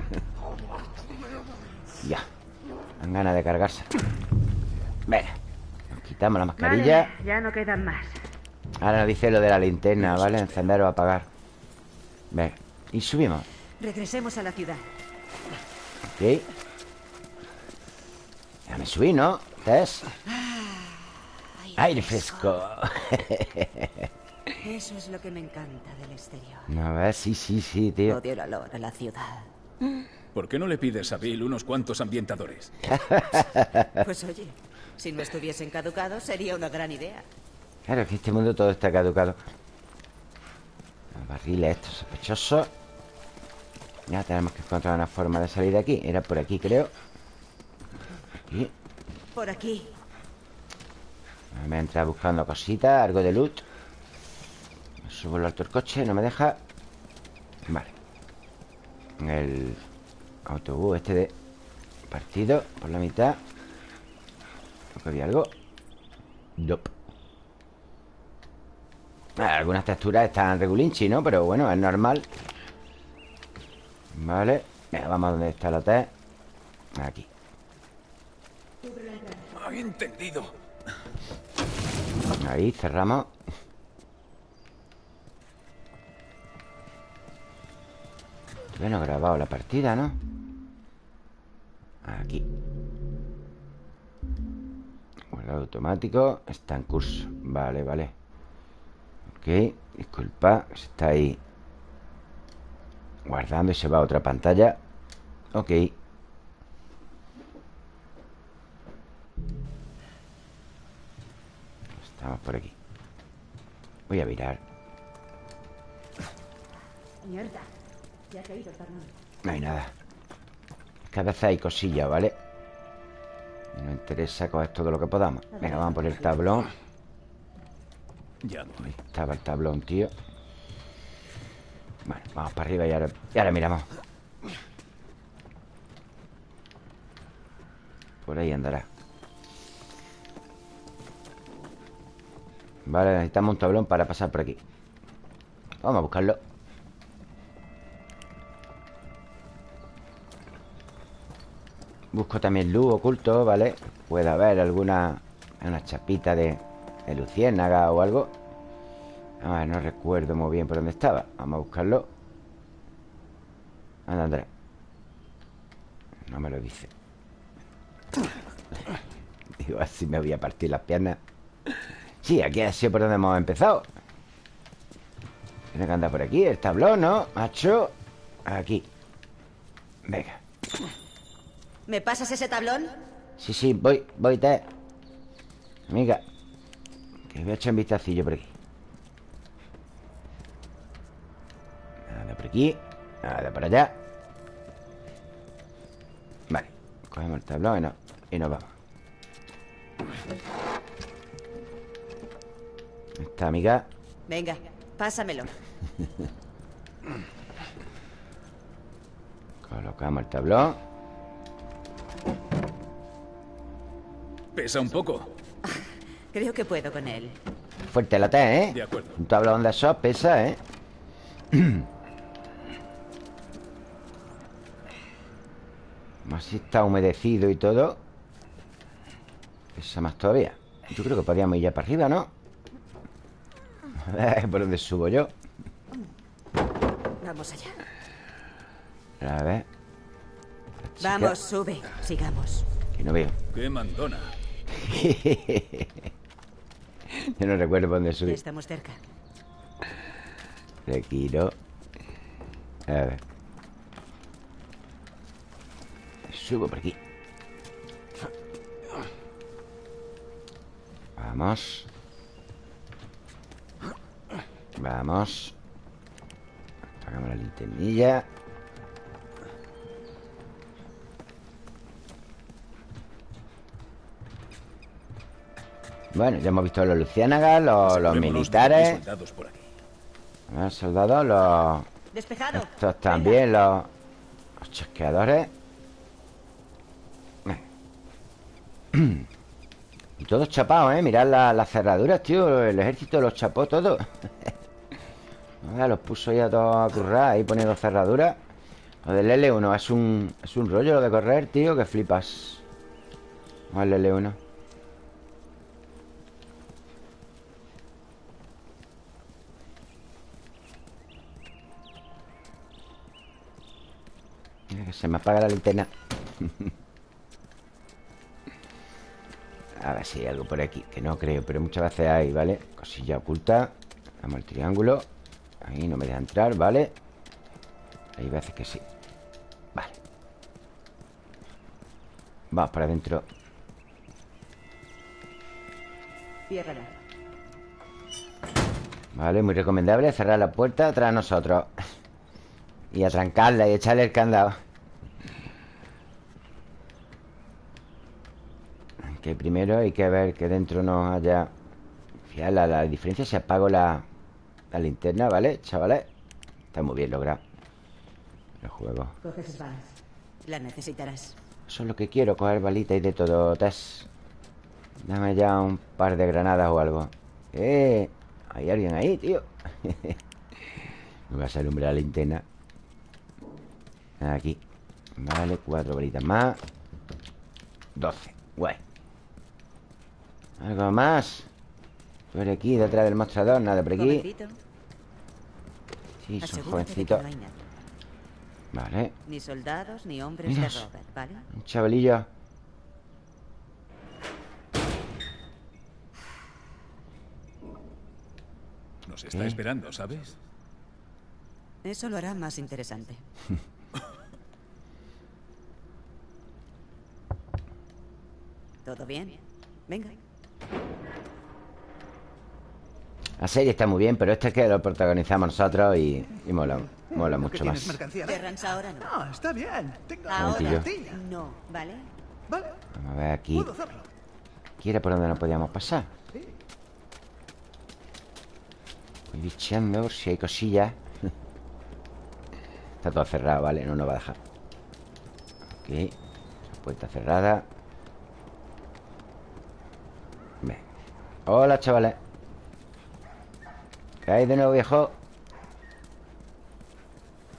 Ya. Dan ganas de cargarse. Venga. Nos quitamos la mascarilla. Vale, ya no quedan más. Ahora nos dice lo de la linterna, ¿vale? Encender o apagar. Venga. Y subimos. Regresemos a la ciudad. Ok. Déjame subir, ¿no? Tess Aire fresco Eso es lo que me encanta del exterior. No, a ver, sí, sí, sí, tío Odio el olor a la ciudad. ¿Por qué no le pides a Bill unos cuantos ambientadores? Pues oye, si no estuviesen caducados sería una gran idea. Claro, es que este mundo todo está caducado Los barriles estos sospechosos Ya tenemos que encontrar una forma de salir de aquí Era por aquí, creo Aquí Por aquí. Me voy a entrar buscando cositas Algo de loot Subo lo alto el coche, no me deja. Vale. El autobús este de Partido por la mitad. Creo que había algo. Nope. Ah, Algunas texturas están regulinchi, ¿no? Pero bueno, es normal. Vale. Venga, vamos a donde está el hotel. Aquí. Entendido. Ahí, cerramos Bueno, grabado la partida, ¿no? Aquí. Guardado automático Está en curso. Vale, vale. Ok, disculpa está ahí Guardando y se va a otra pantalla. Ok. Estamos por aquí. Voy a mirar. Mierda. Ya ha caído. No hay nada. Cada vez hay cosillas, ¿vale? Nos interesa coger todo lo que podamos. Venga, vamos por el tablón. Ya Ahí estaba el tablón, tío. Bueno, vamos para arriba y ahora, y ahora miramos. Por ahí andará. Vale, necesitamos un tablón para pasar por aquí. Vamos a buscarlo Busco también luz oculto, ¿vale? Puede haber alguna Una chapita de, de luciérnaga o algo. A ver, no recuerdo muy bien por dónde estaba. Vamos a buscarlo. Anda, Andrés. No me lo dice. Digo, así me voy a partir las piernas. Sí, aquí ha sido por donde hemos empezado. Tiene que andar por aquí El tablón, ¿no? Macho. Aquí. Venga ¿Me pasas ese tablón? Sí, sí, voy, voy, te. Amiga Que voy a echar un vistacillo por aquí. Nada por aquí Nada por allá. Vale Cogemos el tablón y, no, y nos vamos. Esta amiga. Venga, pásamelo. Colocamos el tablón Pesa un poco. Creo que puedo con él. Fuerte la T, ¿eh? De acuerdo. Un tablón de esos pesa, ¿eh? Así está humedecido y todo Pesa más todavía Yo creo que podíamos ir ya para arriba, ¿no? A ver, ¿por dónde subo yo? Vamos allá. A ver Vamos, sube. Sigamos. Que no veo ¡Qué mandona! Yo no recuerdo por dónde subí Estamos cerca. ¿no? A ver Subo por aquí Vamos Vamos Apagamos la linternilla Bueno, ya hemos visto los luciánagas, los, los militares soldados por aquí. Los soldados, los... Despejado. Estos también, los... Los chasqueadores. Y todos chapados, ¿eh? Mirad la- las cerraduras, tío El ejército los chapó todos Los puso ya todos a currar Ahí poniendo cerraduras Lo del L1 es un, es un rollo lo de correr, tío Que flipas Vamos al L1 se me apaga la linterna. A ver si hay algo por aquí Que no creo, pero muchas veces hay, ¿vale? Cosilla oculta Damos el triángulo. Ahí no me deja entrar, ¿vale? Hay veces que sí. Vale. Vamos para adentro. Ciérrala. Vale, muy recomendable cerrar la puerta tras nosotros. Y atrancarla y echarle el candado Que primero hay que ver que dentro no haya Fíjate, la, la diferencia si apago la, la linterna, ¿vale, chavales? Está muy bien logrado El juego Coges balas. La necesitarás. Eso es lo que quiero, coger balitas y de todo, Tess Dame ya un par de granadas o algo ¡Eh! Hay alguien ahí, tío Me va a hombre la linterna Aquí Vale, cuatro balitas más Doce, guay ¿Algo más? Por aquí, detrás del mostrador, nada por aquí Jovencito, Sí, son jovencitos no. Vale, Ni soldados ni hombres Mira. de Robert, ¿vale? un chavalillo Nos está ¿Qué? esperando, ¿sabes? Eso lo hará más interesante. ¿Todo bien? Venga. La serie está muy bien, pero este es que lo protagonizamos nosotros y, y mola, mola mucho más. Ahora no. No, está bien. Tengo tortilla. No, ¿vale? Vale, Vamos a ver aquí. Aquí era por donde no podíamos pasar. Voy bicheando por si hay cosillas. Está todo cerrado, ¿vale? No nos va a dejar. Ok. Esa puerta cerrada. Ve. Hola, chavales. ¿Qué hay de nuevo, viejo?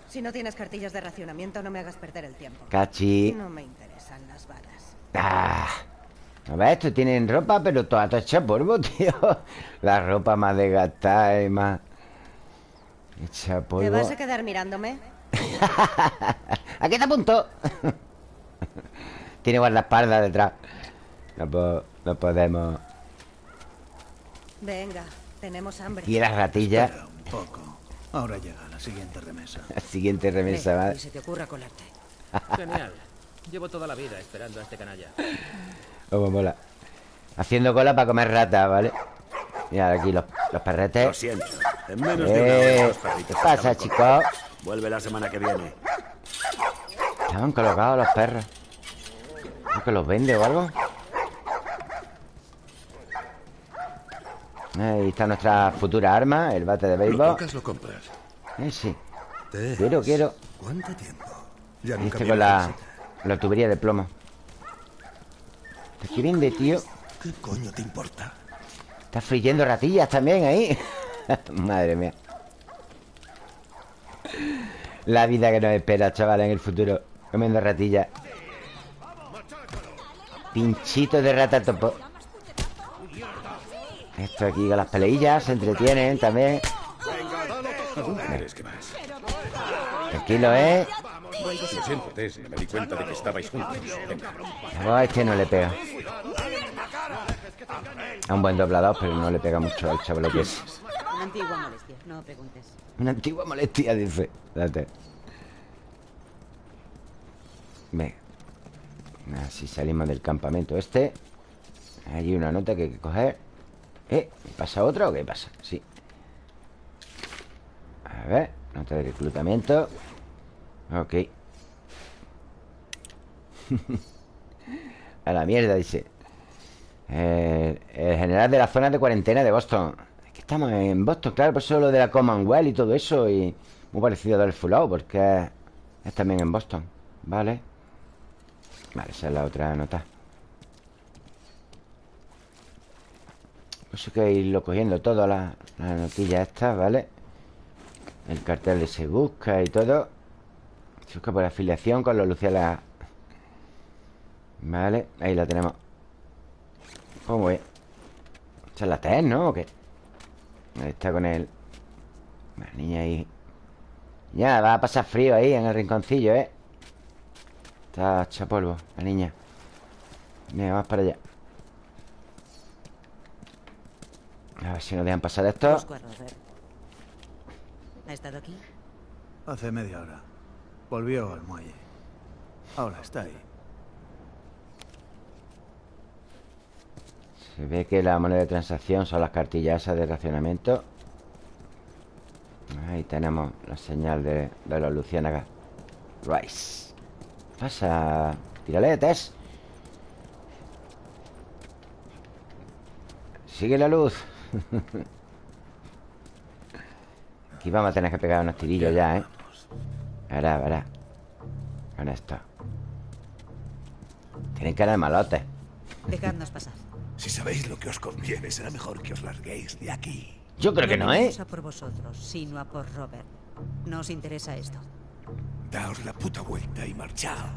Si no tienes cartillas de racionamiento, no me hagas perder el tiempo. Cachi. No me interesan las balas. Ah. A ver, estos tienen ropa, pero toda hecha polvo, tío. La ropa más desgastada y más... Hecha ¿Te polvo. vas a quedar mirándome? Aquí te apunto. Tiene guardaespaldas detrás. No, po- no podemos. Venga, tenemos hambre. Y las ratillas. Espera un poco. Ahora llega la siguiente remesa. La siguiente remesa, Ve, ¿vale? Se te ocurra colarte. Genial. Llevo toda la vida esperando a este canalla. Como mola. Haciendo cola para comer rata, ¿vale? Mira aquí los, los perretes. Lo siento. En menos de una Eh, hora los ¿Qué pasa, chicos? Vuelve la semana que viene. Estaban colocados los perros. ¿No que los vende o algo? Ahí está nuestra futura arma, el bate de Lo béisbol. tocas, lo compras. Eh, sí. Quiero, quiero. ¿Cuánto tiempo? Ya nunca este con la, la tubería de plomo. ¿Qué vende, tío? ¿Qué coño te importa? Está friendo ratillas también ahí. Madre mía. La vida que nos espera, chaval, en el futuro. Comiendo ratillas. Pinchito de rata topo. Esto aquí con las peleillas se entretienen también. ¿A? Tranquilo, ¿eh? Lo siento, Tess, me di cuenta de que estabais juntos. No, este no le pega. Es un buen doblador, pero no le pega mucho al chaval que es. Una antigua molestia, no preguntes. Una antigua molestia, dice. Date. Venga. Así salimos del campamento este. Hay una nota que hay que coger. ¿Eh? ¿Pasa otra o qué pasa? Sí. A ver. Nota de reclutamiento. Ok. A la mierda, dice. Eh, el general de la zona de cuarentena de Boston. Es que estamos en Boston, claro, por eso lo de la Commonwealth y todo eso. Y muy parecido al Fallout, porque es también en Boston. Vale. Vale, esa es la otra nota. Pues hay que irlo cogiendo todo, la, la notilla esta, ¿vale? El cartel de se busca y todo. Se busca por afiliación con los Luciana. Vale, ahí la tenemos. Pues muy bien. Esa es la TES, ¿no? ¿O qué? Ahí está con él. La niña ahí. Ya, va a pasar frío ahí en el rinconcillo, ¿eh? Está hecha polvo, la niña. Venga, vamos para allá. A ver si nos dejan pasar esto. ¿Ha estado aquí? Hace media hora. Volvió al muelle. Ahora está ahí. Se ve que la moneda de transacción son las cartillas esas de racionamiento. Ahí tenemos la señal de, de los luciérnagas. Rice. ¿Qué pasa? Tírale, Tess. Sigue la luz. Aquí vamos a tener que pegar unos tirillos ya, ¿eh? Verá, verá. Con esto. Tienen cara de malotes. Dejadnos pasar. Si sabéis lo que os conviene, será mejor que os larguéis de aquí. Yo creo que no, ¿eh? venimos a por vosotros, sino a por Robert. ¿No os interesa esto? Daos la puta vuelta y marchaos.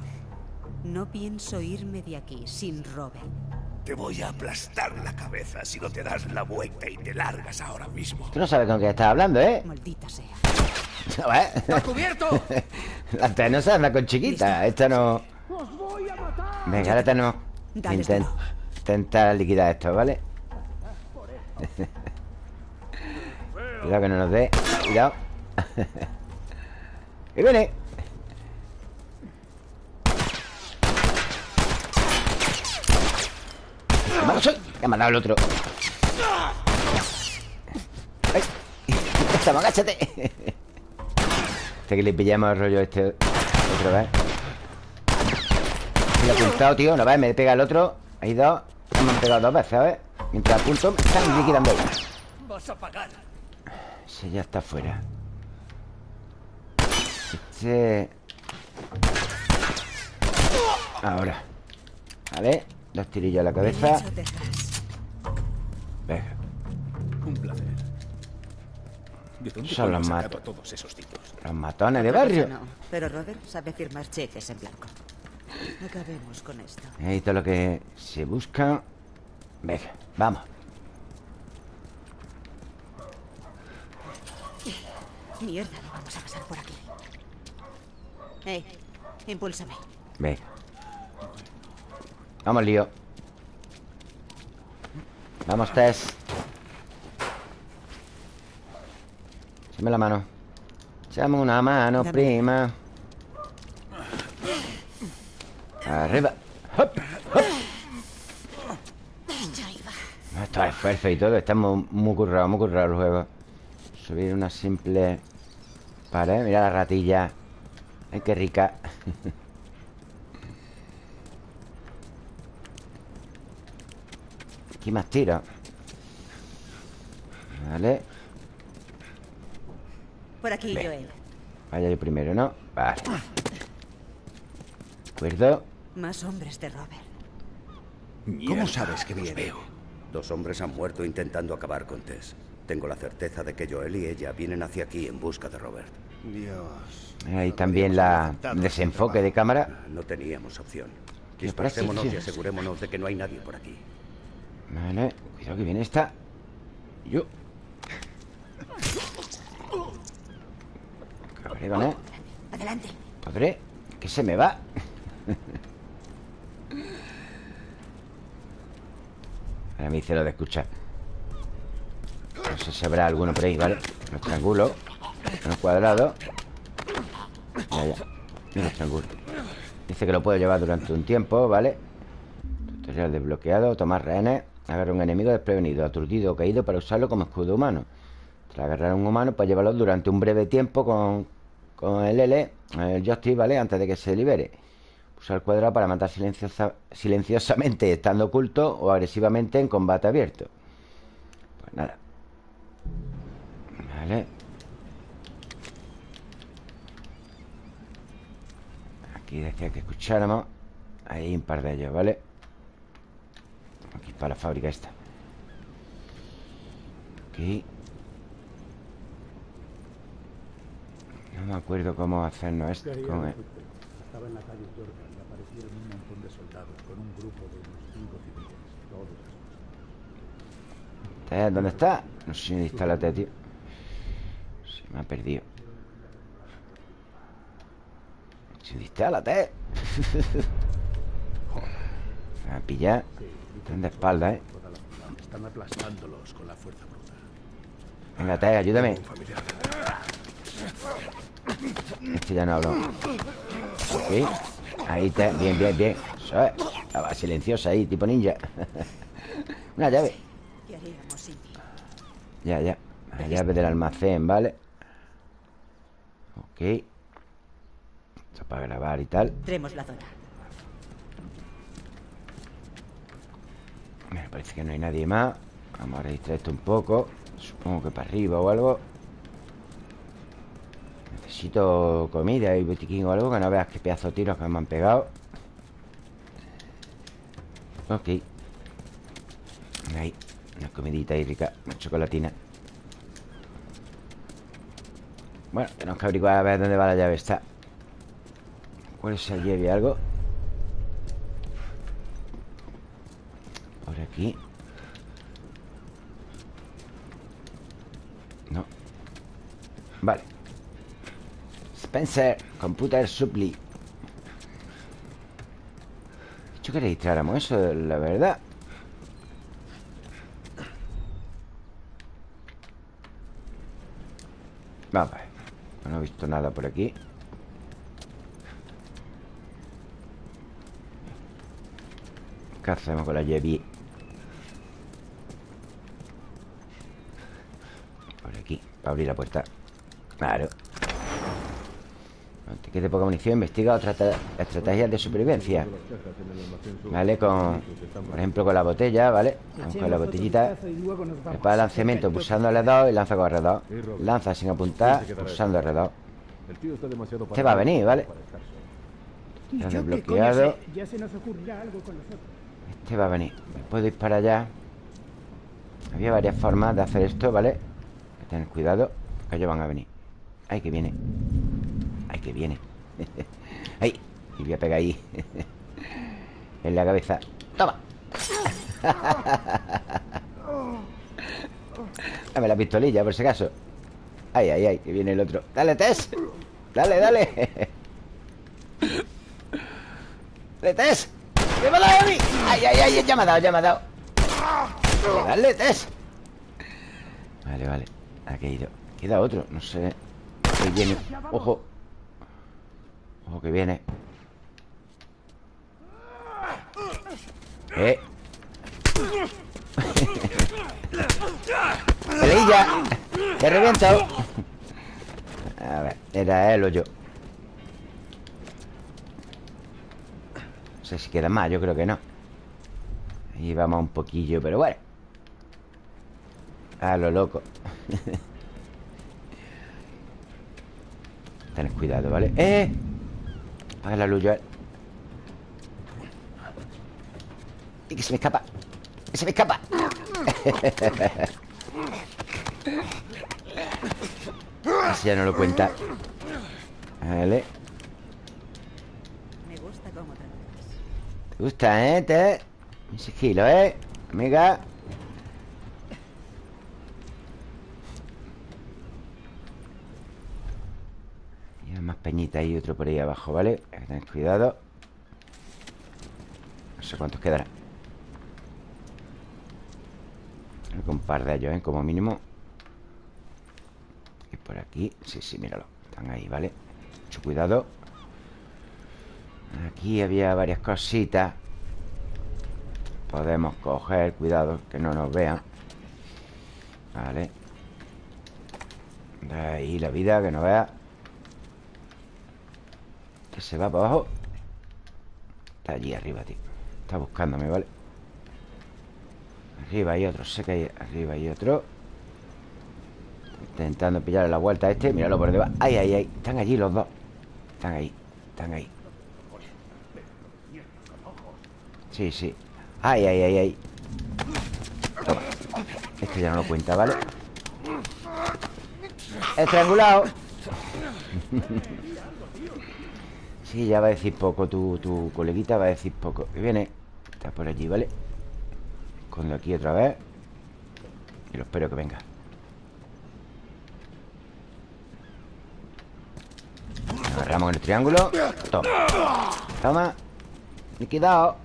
No pienso irme de aquí sin Robert. Te voy a aplastar la cabeza si no te das la vuelta y te largas ahora mismo. Tú no sabes con quién estás hablando, ¿eh? Maldita sea. ¿No ves? ¡Está cubierto! La T no se anda con chiquita. Esta no... Venga, ahora tenemos que intentar liquidar esto, ¿vale? Cuidado que no nos dé. Cuidado. ¡Y viene! Me ha dado el otro. ¡Ay! ¡Estamos, agáchate! Este que le pillamos el rollo este otra vez. Me lo he apuntado, tío. No ves, me pega el otro. Hay dos. Me han pegado dos veces, ¿sabes? Mientras apunto, me están liquidando ahí. Vas a pagar. Ese ya está fuera. Este... Ahora. Vale. Dos tirillos a la cabeza. Venga. Un placer. ¿De dónde Son los mat- a todos esos tipos? Los matones de barrio. No, pero Robert sabe firmar cheques en blanco. Acabemos con esto. Ahí todo lo que se busca. Venga, vamos. Mierda, no vamos a pasar por aquí. Hey, impúlsame. Venga. Vamos, lío. Vamos, Tess. Échame la mano. Échame una mano, Dame. prima. Arriba. Hop, hop. Esto es esfuerzo y todo. Está muy, muy currado, muy currado el juego. Subir una simple pared. Mira la ratilla. Ay, qué rica. Aquí más tiro. Vale. Por aquí, Ven. Joel. Vaya yo primero, ¿no? Vale. ¿De acuerdo? Más hombres de Robert. ¿Cómo sabes que viene? Dos hombres han muerto intentando acabar con Tess. Tengo la certeza de que Joel y ella vienen hacia aquí en busca de Robert. Dios. Ahí también la desenfoque de cámara. No teníamos opción. ¿Qué pasa, Dispersémonos y asegurémonos de que no hay nadie por aquí. Vale. Cuidado que viene esta. Yo. Con él. Adelante. Podré. Que se me va. Ahora me dice lo de escuchar. No sé si habrá alguno por ahí, ¿vale? Los triángulos. Los cuadrados. Ya, ya. Y los triángulos. Dice que lo puedo llevar durante un tiempo, ¿vale? Tutorial desbloqueado. Tomar rehenes. Agarra un enemigo desprevenido, aturdido o caído para usarlo como escudo humano. Tras agarrar a un humano, pues llevarlo durante un breve tiempo con, con el L, el joystick, ¿vale? Antes de que se libere. Usar el cuadrado para matar silenciosa- silenciosamente estando oculto o agresivamente en combate abierto. Pues nada. Vale. Aquí decía que escucháramos. Hay un par de ellos, ¿vale? Aquí para la fábrica esta. Aquí. No me acuerdo cómo hacernos esto. cómo es. Estaba en la calle Yorka y aparecieron un montón de soldados con un grupo de unos cinco civiles, todos. ¿Dónde está? No sé si me instálate, tío. Se me ha perdido. Si instálate. Me va a pillar. Están de espalda, ¿eh? Están aplastándolos con la fuerza bruta. Venga, Te, ayúdame. Este ya no hablo. Ok. Ahí te. Bien, bien, bien. Eso es. Estaba silenciosa ahí, tipo ninja. Una llave. Ya, ya. La llave del almacén, ¿vale? Ok. Esto para grabar y tal. Tenemos la zona. Me parece que no hay nadie más. Vamos a registrar esto un poco. Supongo que para arriba o algo. Necesito comida y botiquín o algo. Que no veas qué pedazo de tiros que me han pegado. Ok. Ahí. Una comidita ahí rica. Una chocolatina. Bueno, tenemos que averiguar a ver dónde va la llave esta. ¿Cuál es el llave? ¿Algo? Por aquí. No. Vale. Spencer, Computer Supply. Dicho que registráramos eso, la verdad. Vamos. No he visto nada por aquí. ¿Qué hacemos con la llave? Por aquí, para abrir la puerta. Claro. Te quede poca munición Investiga otras tra- estrategias de supervivencia. ¿Vale? Con, por ejemplo, con la botella, ¿vale? Con la botellita. Prepara el lanzamiento pulsando L2 y lanza con R2 Lanza sin apuntar pulsando R2 El tío está demasiado Este va a venir, ¿vale? Ya con nosotros. Este va a venir. Puedo ir para allá Había varias formas de hacer esto, ¿vale? Tener cuidado Que ellos van a venir. Ay, que viene. Ay, que viene. Ay, y voy a pegar ahí. En la cabeza. Toma. Dame la pistolilla, por si acaso. Ay, ay, ay, que viene el otro. Dale, Tess. Dale, dale. Dale, Tess. ¡Me va a dar a mí! ¡Ay, ay, ay! Ya me ha dado, ya me ha dado. Dale, Tess. Vale, vale Ha caído Queda otro, no sé. Ahí viene. Ojo. Ojo que viene. Eh. ¡Peleilla! ¡Te he! A ver, era él o yo. No sé si queda más, yo creo que no. Ahí vamos un poquillo, pero bueno. A lo loco Tened cuidado, ¿vale? ¡Eh! Apaga la luz, Joel Y que se me escapa Que se me escapa Ese ya no lo cuenta Vale Me gusta cómo. ¿Te gusta, eh? Te... Un sigilo, ¿eh? Amiga peñita y otro por ahí abajo, ¿vale? Hay que tener cuidado. No sé cuántos quedarán. Un par de ellos, ¿eh? Como mínimo. Y por aquí. Sí, sí, míralo. Están ahí, ¿vale? Mucho cuidado. Aquí había varias cositas. Podemos coger Cuidado, que no nos vean. Vale. De ahí la vida, que no vea Se va para abajo. Está allí arriba, tío. Está buscándome, ¿vale? Arriba hay otro, sé que hay Arriba hay otro. Intentando pillarle la vuelta a este Míralo por debajo. Ay, ay, ay Están allí los dos. Están ahí Están ahí. Sí, sí. Ay, ay, ay, ay Toma. Este ya no lo cuenta, ¿vale? Estrangulado Sí, ya va a decir poco tu, tu coleguita va a decir poco. Que viene Está por allí, ¿vale? Escondo aquí otra vez. Y lo espero que venga. Agarramos en el triángulo. Toma. Toma. Liquidado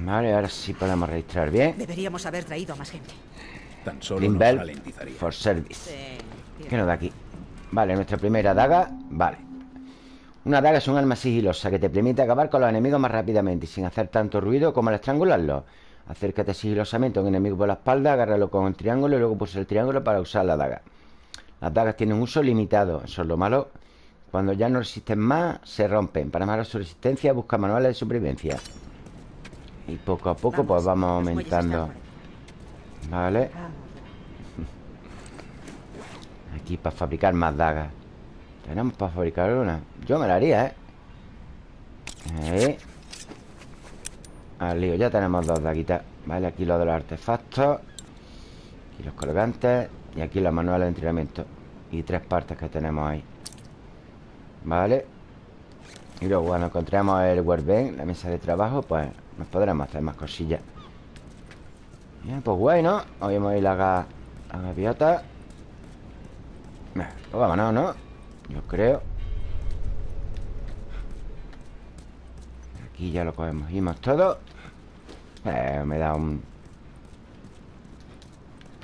Vale, ahora sí podemos registrar bien. Deberíamos haber traído a más gente. Tan solo nos ralentizaría. for service. ¿Qué nos da aquí? Vale, nuestra primera daga. Vale Una daga es un arma sigilosa que te permite acabar con los enemigos más rápidamente Y sin hacer tanto ruido como al estrangularlos. Acércate sigilosamente a un enemigo por la espalda Agárralo con un triángulo y luego pulsa el triángulo para usar la daga. Las dagas tienen un uso limitado Eso es lo malo. Cuando ya no resisten más, se rompen. Para mejorar su resistencia, busca manuales de supervivencia. Y poco a poco pues vamos aumentando. Vale. Aquí para fabricar más dagas Tenemos para fabricar una Yo me la haría, ¿eh? Ahí. Al lío, ya tenemos dos daguitas Vale, aquí lo de los artefactos Aquí los colgantes Y aquí los manuales de entrenamiento. Y tres partes que tenemos ahí Vale Y luego cuando encontremos el workbench La mesa de trabajo, pues Nos podremos hacer más cosillas. Bien, pues guay, ¿no? Hoy hemos ido a la, la gaviota. Pues vámonos, ¿no? Yo creo. Aquí ya lo cogemos. Todo. Eh, Me da un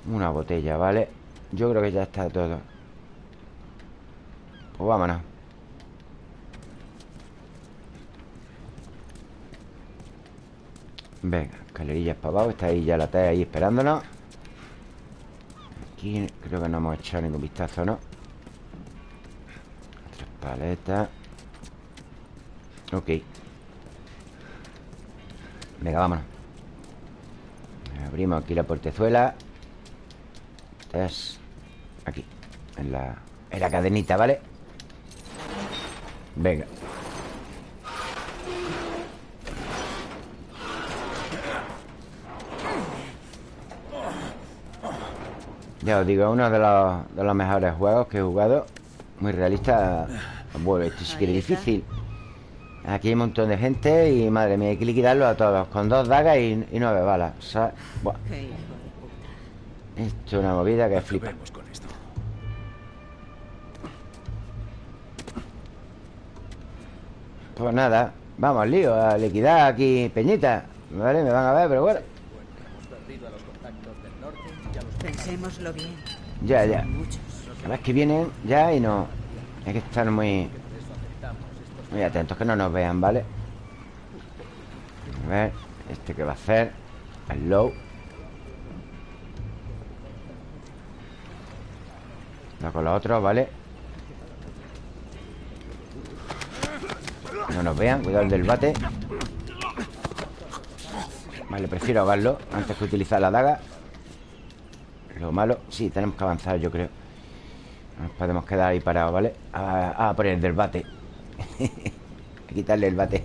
Una botella, ¿vale? Yo creo que ya está todo. Pues vámonos. Venga, escalerillas para abajo. Está ahí ya la T ahí esperándonos. Aquí creo que no hemos echado ningún vistazo, ¿no? Tres paletas Ok. Venga, vámonos. Abrimos aquí la portezuela. Es Aquí En la, en la cadenita, ¿vale? Venga. Ya os digo, uno de los, de los mejores juegos que he jugado Muy realista. Bueno, esto sí que es difícil. Aquí hay un montón de gente y madre mía, hay que liquidarlos a todos Con dos dagas y, y nueve balas. O sea, buah. Esto es una movida que flipa. Pues nada, vamos al lío, a liquidar aquí Peñita. Vale, me van a ver, pero bueno. Pensémoslo bien. Ya, ya La vez que vienen ya y no Hay que estar muy Muy atentos, que no nos vean, ¿vale? A ver Este que va a hacer El low Va con los otros, ¿vale? No nos vean, cuidado el del bate Vale, prefiero ahogarlo Antes que utilizar la daga Lo malo, sí, tenemos que avanzar yo creo No nos podemos quedar ahí parados, ¿vale? A, a por el del bate. A quitarle el bate.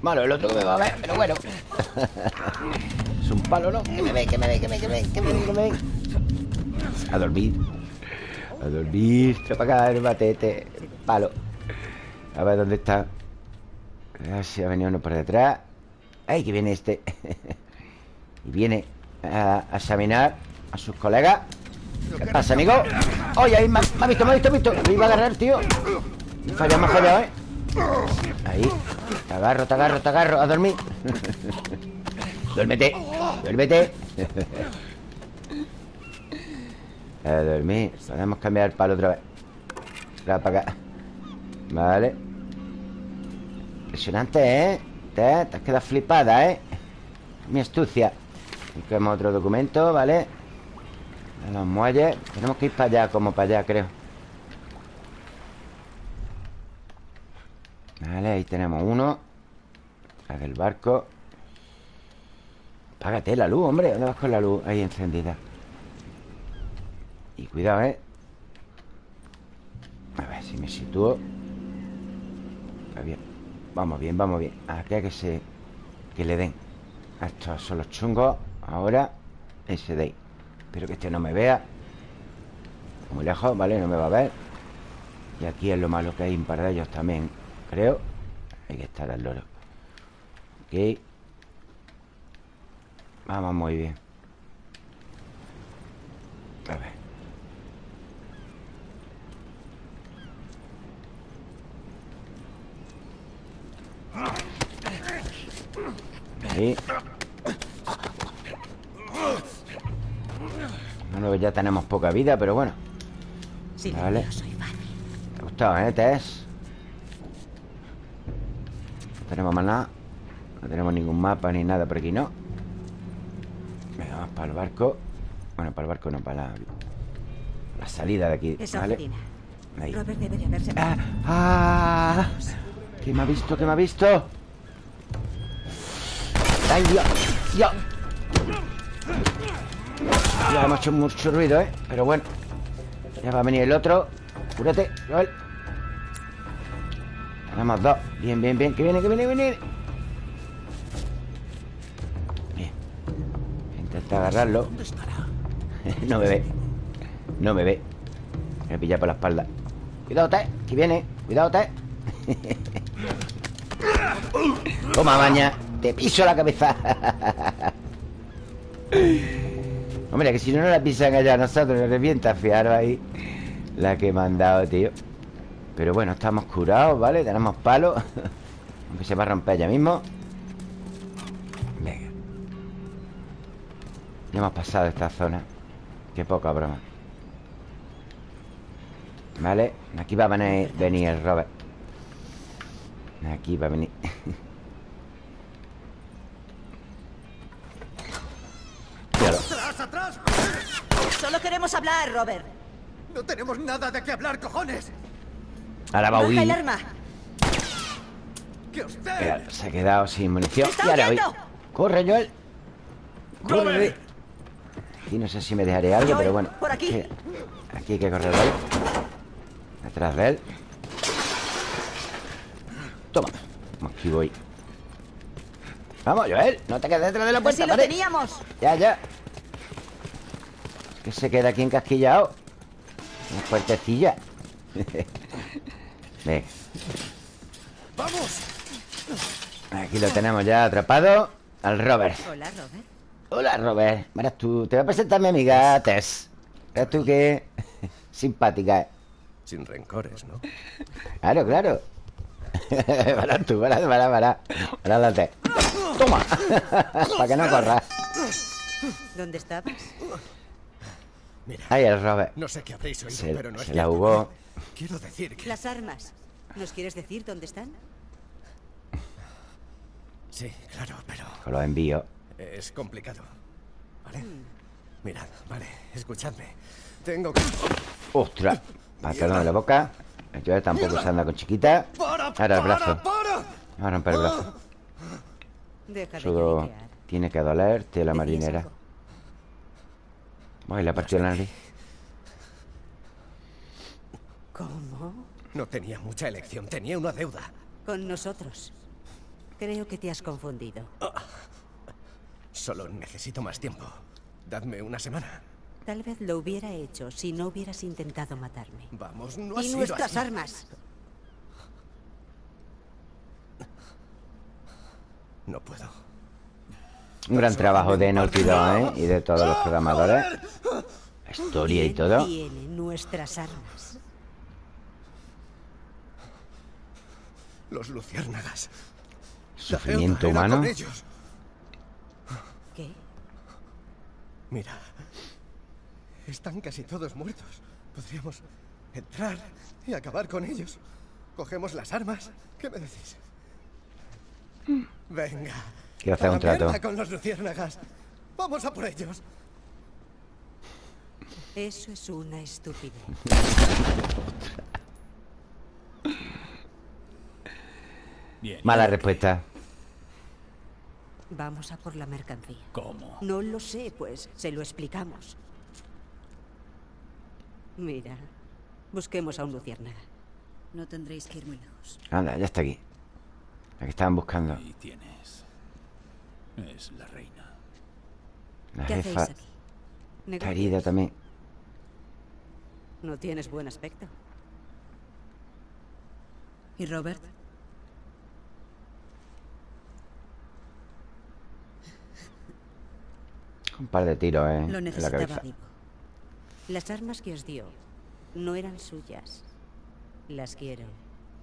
Malo, el otro que me va a ver, pero bueno. Es un palo, ¿no? Que me ve, que me ve, que me ve, que me ve, que me ve, que me ve. A dormir. A dormir Trae para acá el bate este Palo. A ver dónde está. A ver si ha venido uno por detrás. ¡Ay, que viene este! y viene a, a examinar a sus colegas ¿Qué pasa, amigo? ¡Ay, ahí! Me, ha- visto, me ha visto, me ha visto Me iba a agarrar, tío Me ha me ha ¿eh? Ahí Te agarro, te agarro, te agarro A dormir Duérmete Duérmete A dormir Podemos cambiar el palo otra vez para acá Vale Impresionante, ¿eh? Te, te has quedado flipada, ¿eh? Mi astucia Busquemos otro documento, ¿vale? Los muelles. Tenemos que ir para allá, como para allá, creo. Vale, ahí tenemos uno. La del barco. Págate la luz, hombre. ¿Dónde vas con la luz? Ahí encendida Y cuidado, ¿eh? A ver si me sitúo. Bien. Vamos bien, vamos bien. Aquí hay que se... Que le den. Estos son los chungos. Ahora Ese de ahí Espero que este no me vea. Muy lejos, ¿vale? No me va a ver. Y aquí es lo malo que hay un par de ellos también Creo. Hay que estar al loro. Ok. Vamos muy bien. A ver. Ahí Bueno, ya tenemos poca vida, pero bueno Vale ¿Te ha gustado, eh, Tess? No tenemos más nada No tenemos ningún mapa ni nada por aquí, ¿no? Venga, vamos para el barco Bueno, para el barco no, para la, la salida de aquí, Esa ¿vale? oficina. Ahí Robert debería haberse... Ah, ah, ¿Qué me ha visto? ¿Qué me ha visto? ¡Ay, Dios! ¡Dios! Ya hemos hecho mucho ruido, ¿eh? Pero bueno Ya va a venir el otro. Cúrate, Joel Tenemos dos. Bien, bien, bien. Que viene, que viene, que viene. Bien. Intenta agarrarlo. No me ve. No me ve. Me pilla por la espalda. Cuidado, Té Que viene. Cuidado, Té Toma, maña. Te piso la cabeza Hombre, que si no, no la pisan allá a nosotros Nos revienta, fijaros ahí La que me han dado, tío. Pero bueno, estamos curados, ¿vale? Tenemos palos se va a romper ya mismo. Venga. Ya hemos pasado esta zona. Qué poca broma. Vale Aquí va a venir, venir el Robert. Aquí va a venir Míralo. ¡Atrás! Solo queremos hablar, Robert. No tenemos nada de qué hablar, cojones. Ahora va a Baja el huir arma. ¡Que usted! Mira, Se ha quedado sin munición ¡Está Y ahora! Corre, Joel Corre Robert. Aquí no sé si me dejaré algo, Joel, pero bueno por aquí. que- Aquí hay que correr él Detrás de él Toma Aquí voy Vamos, Joel No te quedes detrás de la Pues puerta, si lo vale. teníamos. Ya, ya que se queda aquí encasquillado. Una puertecilla. Venga ¡Vamos! Aquí lo tenemos ya atrapado Al Robert. Hola, Robert. Hola, Robert. Verás tú Te voy a presentar a mi amiga Tess. Verás tú que Simpática eh. Sin rencores, ¿no? Claro, claro. Verás tú, verás, verás, verás. Verás la Tess. Toma. Para que no corras ¿Dónde estabas? Ahí el Robert No sé qué habréis oído, Se, pero no es se la cierto. jugó Quiero decir que... Las armas. ¿Nos quieres decir dónde están? Sí, claro, pero Con los envíos es complicado. ¿Vale? Hmm. Mirad, vale, escuchadme. Tengo que... Ostras Pantalón de la boca Joel tampoco se anda con chiquita ¡Para, Ahora el brazo para! Va a romper el brazo Deja de tiene que doler Tela ¿Decías marinera Voy, la partió la nariz ¿Cómo? No tenía mucha elección, tenía una deuda. Con nosotros. Creo que te has confundido. Solo necesito más tiempo. Dadme una semana. Tal vez lo hubiera hecho si no hubieras intentado matarme. Vamos, no ha y sido nuestras así. armas. No puedo. Un gran trabajo de Naughty Dog, ¿eh? Y de todos los programadores Historia y ¿Quién todo. tiene nuestras armas? Los luciérnagas. Sufrimiento La humano. ¿Qué? Mira. Están casi todos muertos. Podríamos entrar y acabar con ellos. Cogemos las armas. ¿Qué me decís? Venga. Quiero hacer un trato. con los luciérnagas. Vamos a por ellos. Eso es una estupidez. Bien. Mala respuesta. Vamos a por la mercancía. ¿Cómo? No lo sé, pues se lo explicamos. Mira, busquemos a un luciérnaga. No tendréis que ir muy lejos. Anda, ya está aquí. La que estaban buscando. Ahí tienes. Es la reina. La ¿Qué hacéis jefa. aquí? Está herida también. No tienes buen aspecto. ¿Y Robert? Un par de tiros, ¿eh? Lo en la necesitaba cabeza. vivo. Las armas que os dio no eran suyas. Las quiero.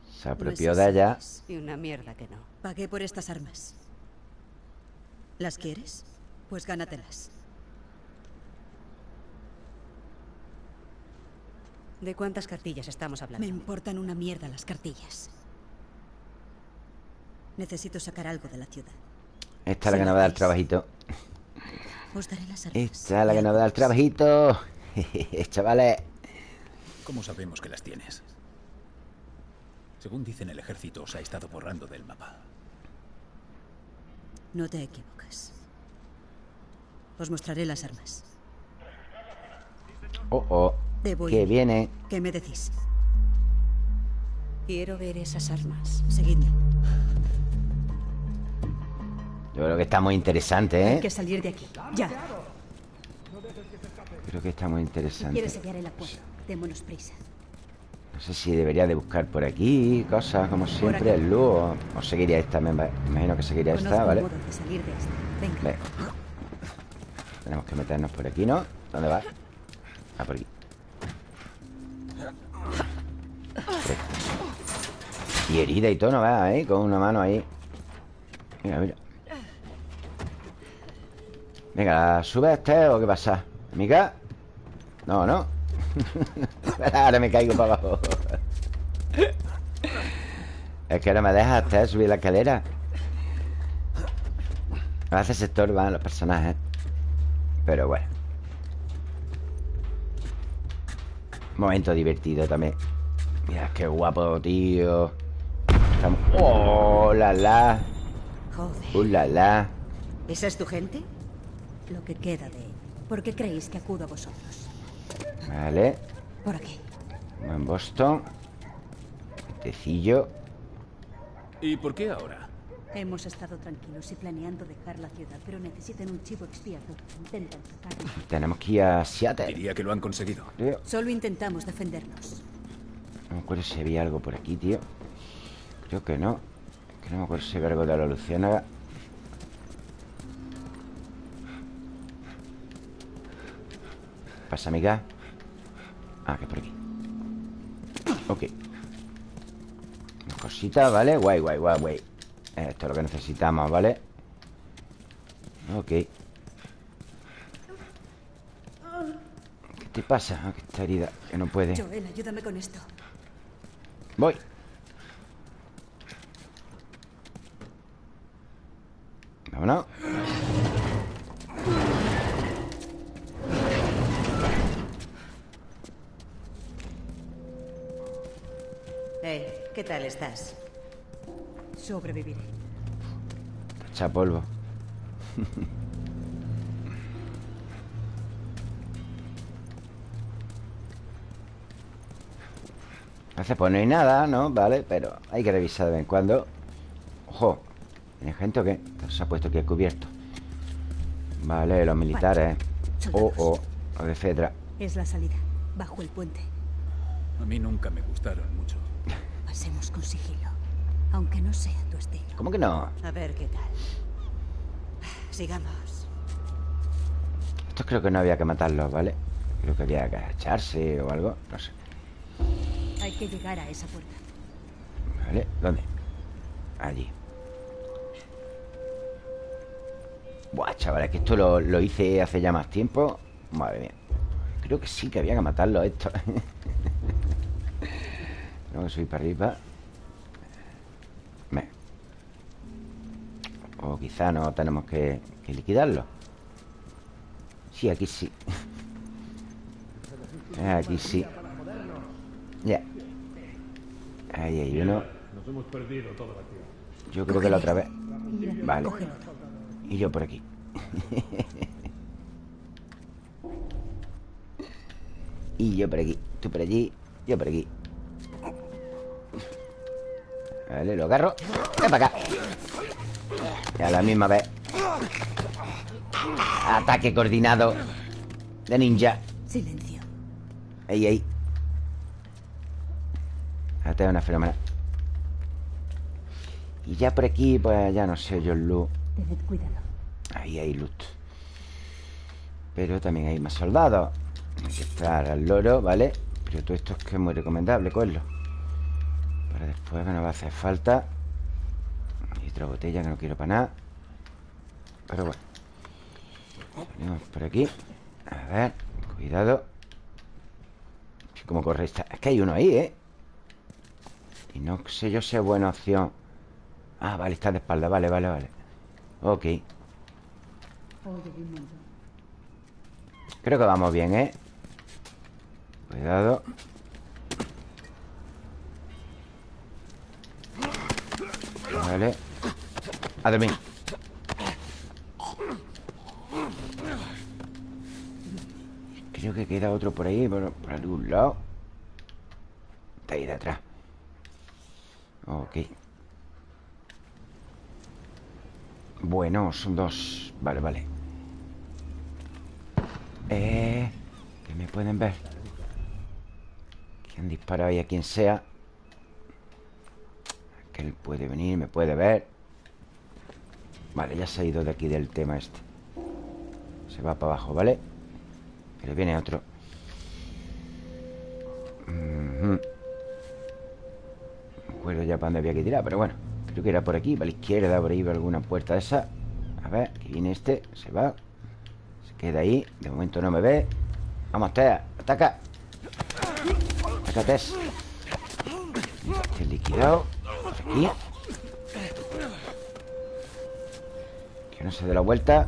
Se apropió de ella. Y una mierda que no. Pagué por estas armas. ¿Las quieres? Pues gánatelas. ¿De cuántas cartillas estamos hablando? Me importan una mierda las cartillas. Necesito sacar algo de la ciudad. Esta es la que nos va a dar el trabajito. Os daré las armas. Esta es la que nos va a dar el trabajito. Chavales. ¿Cómo sabemos que las tienes? Según dicen, el ejército os ha estado borrando del mapa. No te equivocas. Os mostraré las armas. Oh, oh. Debo Que ir. viene. ¿Qué me decís? Quiero ver esas armas. Seguidme. Yo creo que está muy interesante, Hay ¿eh? que salir de aquí. Ya. Creo que está muy interesante. quieres sellar el acuerdo, démonos prisa. No sé si debería de buscar por aquí cosas, como siempre, el luz o, seguiría esta. Me imagino que seguiría Conozco esta, ¿vale? modo de salir de esta. Venga. Ve. Tenemos que meternos por aquí, ¿no? ¿Dónde va? Ah, por aquí. Y herida y todo, ¿no va? ¿eh? Con una mano ahí. Mira, mira. Venga, ¿sube este o qué pasa? ¿Amiga? No, no. ahora me caigo para abajo. es que no me deja hasta subir la escalera. A veces se estorban los personajes. Pero bueno. Momento divertido también. Mira, qué guapo, tío. Estamos- ¡Oh, la la! Joder. ¡Uh, la la! ¿Esa es tu gente? Lo que queda de él. ¿Por qué creéis que acudo a vosotros? Vale. Por aquí. Buen Boston. Tecillo. ¿Y por qué ahora? Hemos estado tranquilos y planeando dejar la ciudad, pero necesitan un chivo expiatorio. Intentan sacarlo. Tenemos que ir a Seattle. Diría que lo han conseguido. Tío. Solo intentamos defendernos. No me acuerdo si había algo por aquí, tío. Creo que no. Que no me acuerdo si había algo de la luciérnaga. Pasa, amiga. Ah, que por aquí. Ok. Una cosita, ¿vale? Guay, guay, guay, guay. Esto es lo que necesitamos, ¿vale? Ok. ¿Qué te pasa? Ah, que está herida, que no puede. Joel, ayúdame con esto. Voy. Vámonos. Tal estás? Sobreviviré. Echa polvo. Hace pues no hay nada, ¿no? Vale, pero hay que revisar de vez en cuando. Ojo, ¿tiene gente o qué? Se ha puesto aquí cubierto. Vale, los militares. Oh, oh, los de Fedra. Es la salida. Bajo el puente. A mí nunca me gustaron mucho. Pasemos con sigilo. Aunque no sea tu estilo. ¿Cómo que no? A ver qué tal. Sigamos. Estos creo que no había que matarlos, ¿vale? Creo que había que agacharse o algo No sé Hay que llegar a esa puerta. Vale, ¿dónde? Allí Buah, chaval, que esto lo, lo hice hace ya más tiempo Madre mía Creo que sí que había que matarlo esto Tengo que subir para arriba. Me. O quizá no tenemos que, que liquidarlo. Sí, aquí sí. Aquí sí. Ya. Ahí hay uno. Nos hemos perdido toda la tierra. Yo creo que la otra vez. Vale. Y yo por aquí. Y yo por aquí. Tú por allí Yo por aquí Vale, lo agarro. Ven para acá. Y a la misma vez. Ataque coordinado De ninja. Silencio. Ahí, ahí Esta es una fenómena. Y ya por aquí Pues ya no sé yo el loot Tened cuidado. Ahí hay loot. Pero también hay más soldados. Hay que estar al loro, ¿vale? Pero todo esto es que es muy recomendable cogerlo Después que no va a hacer falta Y otra botella que no quiero para nada Pero bueno Venimos por aquí A ver, cuidado ¿Cómo corre esta? Es que hay uno ahí, ¿eh? Y no sé yo si es buena opción Ah, vale, está de espalda Vale, vale, vale Ok. Creo que vamos bien, ¿eh? Cuidado Vale. A dormir. Creo que queda otro por ahí Por, por algún lado. Está ahí detrás Ok. Bueno, son dos. Vale, vale. Eh... Que me pueden ver. Que han disparado ahí a quien sea Él puede venir, me puede ver. Vale, ya se ha ido de aquí del tema este. Se va para abajo, ¿vale? Pero viene otro. Mhm. No me acuerdo ya para dónde había que tirar Pero bueno, creo que era por aquí Para la izquierda, por ahí alguna puerta esa. A ver, que viene este, se va. Se queda ahí, de momento no me ve. Vamos, Tea, ataca. Ataca, Tess. Este liquidado aquí Que no se dé la vuelta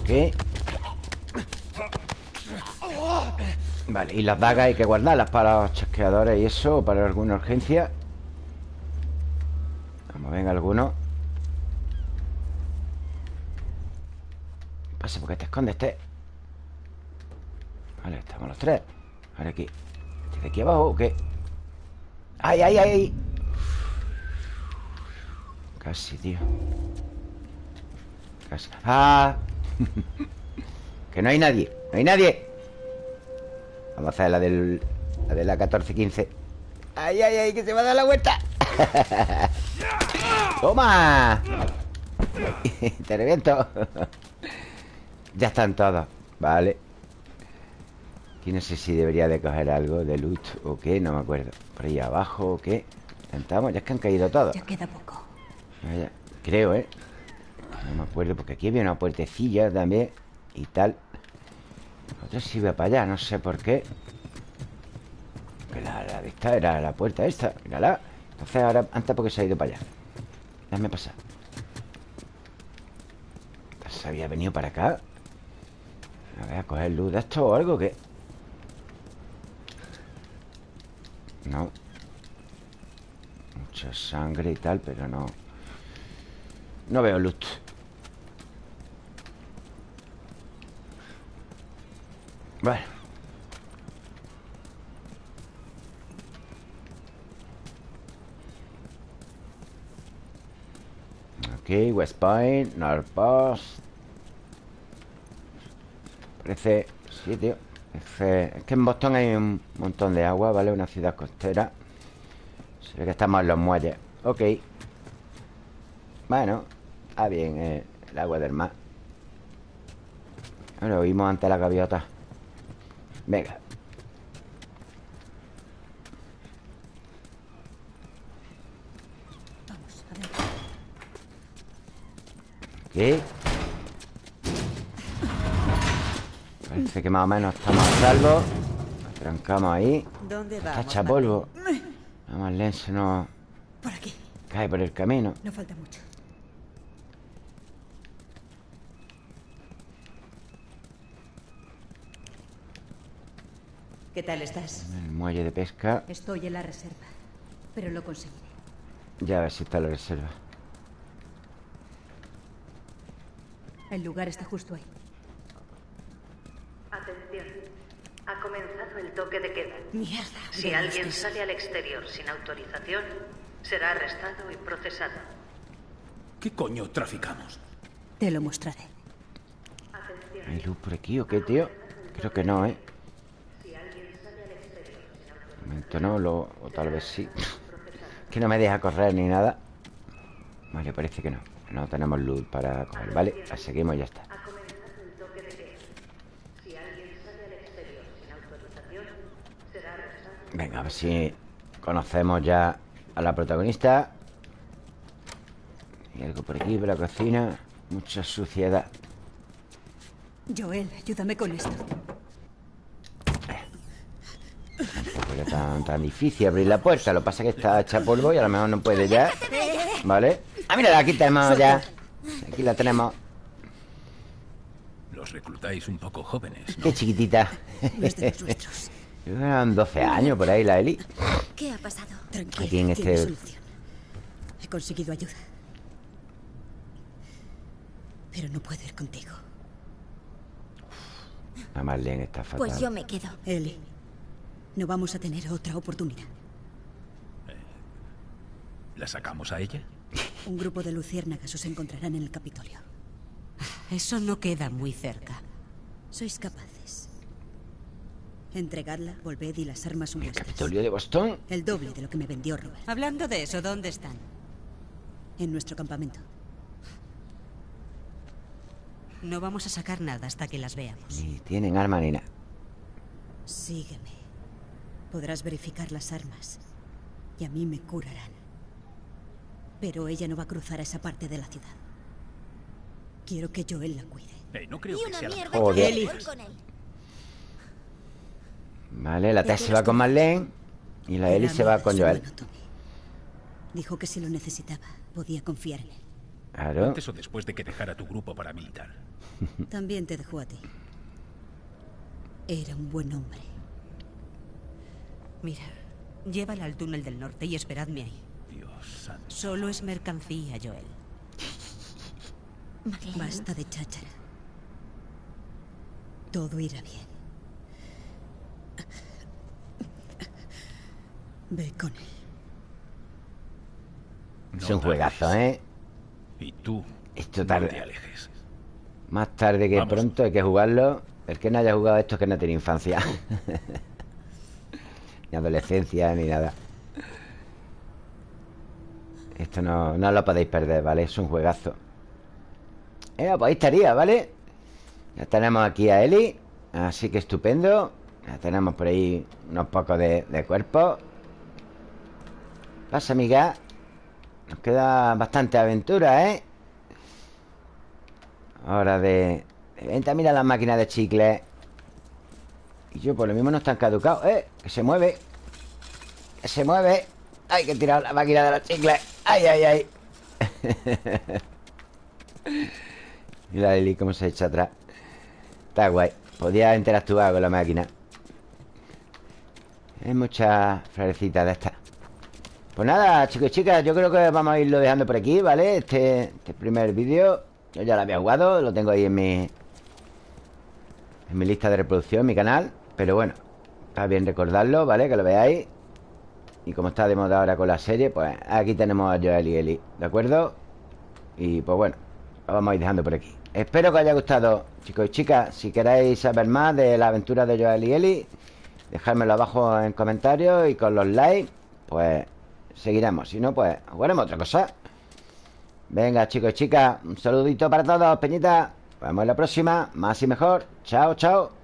Ok Vale, y las dagas hay que guardarlas para los chasqueadores y eso, o para alguna urgencia. Vamos, venga, alguno. Pase, porque te escondes, este. Vale, estamos los tres. Ahora aquí. ¿Este de aquí abajo o qué? ¡Ay, ay, ay! Casi, tío. Casi. ¡Ah! que no hay nadie. No hay nadie. Vamos a hacer la del La de la 1415 ¡Ay, ay, ay! ¡Que se va a dar la vuelta! ¡Toma! Te reviento Ya están todos Vale Aquí no sé si debería de coger algo de loot o qué, no me acuerdo. Por ahí abajo o qué. Intentamos, ya es que han caído todos. Ya queda poco. Vaya, Creo, ¿eh? No me acuerdo porque aquí había una puertecilla también Y tal. Otra iba para allá, no sé por qué. La, la de esta era la puerta esta Mírala. Entonces ahora, antes porque se ha ido para allá Déjame pasar. ¿Se había venido para acá? A ver, a coger luz de esto o algo que... No. Mucha sangre y tal, pero no. No veo luz. Bueno Ok, West Point, North Parece... Sí, Es que en Boston hay un montón de agua, ¿vale? Una ciudad costera Se ve que estamos en los muelles Ok Bueno, está bien eh, El agua del mar Lo vimos ante la gaviota Venga Vamos, a ver. ¿Qué? Parece que más o menos estamos a salvo trancamos ahí ¿Dónde vamos? hecha polvo La Marlene se nos Por aquí. cae por el camino No falta mucho. ¿Qué tal estás? El muelle de pesca Estoy en la reserva. Pero lo conseguiré. Ya a ver si está la reserva El lugar está justo ahí. Atención. Ha comenzado el toque de queda. Mierda. Si alguien sale al exterior sin autorización, será arrestado y procesado. ¿Qué coño traficamos? Te lo mostraré. ¿Hay luz por aquí o qué, tío? Creo que no, ¿eh? De momento no, lo, o tal vez sí Que no me deja correr ni nada Vale, parece que no No tenemos luz para coger, ¿vale? La seguimos y ya está Ha comenzado el toque de queda. Si alguien sale al exterior sin autorización, será arrestado. Venga, a ver si conocemos ya a la protagonista Hay algo por aquí, por la cocina Mucha suciedad Joel, ayúdame con esto. Tampoco era tan, tan difícil abrir la puerta Lo que pasa es que está hecha polvo y a lo mejor no puede ya ¿Vale? Ah, mira, aquí tenemos ya Aquí la tenemos Los reclutáis un poco jóvenes. ¿no? Qué chiquitita No es de los nuestros. Eran 12 años por ahí la Eli ¿Qué ha pasado? Tranquila, Aquí en este- solución. He conseguido ayuda. Pero no puedo ir contigo. La Marlene está fatal Pues yo me quedo. Eli, no vamos a tener otra oportunidad. ¿La sacamos a ella? Un grupo de luciérnagas os encontrarán en el Capitolio. Eso no queda muy cerca. Sois capaces. Entregadla, volved y las armas son vuestras. Capitolio de Boston El doble de lo que me vendió Robert. Hablando de eso, ¿dónde están? En nuestro campamento. No vamos a sacar nada hasta que las veamos. Ni tienen arma ni nada Sígueme. Podrás verificar las armas. Y a mí me curarán. Pero ella no va a cruzar a esa parte de la ciudad. Quiero que Joel la cuide. No creo Y que una sea la mierda Joder. con él. Vale, la ¿Y Tess se va con? Marlene Y la Eli Era se va con Joel. Dijo que si lo necesitaba, podía confiar en él. Claro Antes o después de que dejara tu grupo paramilitar. También te dejó a ti. Era un buen hombre. Mira, llévala al túnel del norte y esperadme ahí. Dios santo. Solo es mercancía, Joel. Marlene, Basta de cháchara. Todo irá bien. Ve con él. No Es un juegazo, ¿eh? Y tú, Esto no tarda te alejes. Más tarde que Vamos. pronto hay que jugarlo El que no haya jugado esto es que no tiene infancia Ni adolescencia ni nada Esto no, no lo podéis perder, ¿vale? Es un juegazo eh, pues ahí estaría, ¿vale? Ya tenemos aquí a Eli Así que estupendo Tenemos por ahí unos pocos de, cuerpo. Pasa, amiga. Nos queda bastante aventura, ¿eh? Hora de... de Vente, mira las máquinas de chicle. Y yo, por lo mismo no están caducados ¡Eh! Que se mueve. Que se mueve. Hay que tirar la máquina de los chicles ¡Ay, ay, ay! mira Lili cómo se echa atrás. Está guay. Podía interactuar con la máquina Hay muchas florecitas de estas Pues nada, chicos y chicas Yo creo que vamos a irlo dejando por aquí, ¿vale? Este, este primer vídeo Yo ya lo había jugado Lo tengo ahí en mi En mi lista de reproducción, en mi canal Pero bueno, está bien recordarlo, ¿vale? Que lo veáis Y como está de moda ahora con la serie Pues aquí tenemos a Joel y Eli ¿De acuerdo? Y pues bueno Lo vamos a ir dejando por aquí Espero que os haya gustado, chicos y chicas Si queréis saber más de la aventura de Joel y Eli Dejármelo abajo en comentarios Y con los likes Pues seguiremos Si no, pues jugaremos otra cosa Venga, chicos y chicas, un saludito para todos, Peñita. Nos vemos la próxima, más y mejor. Chao, chao.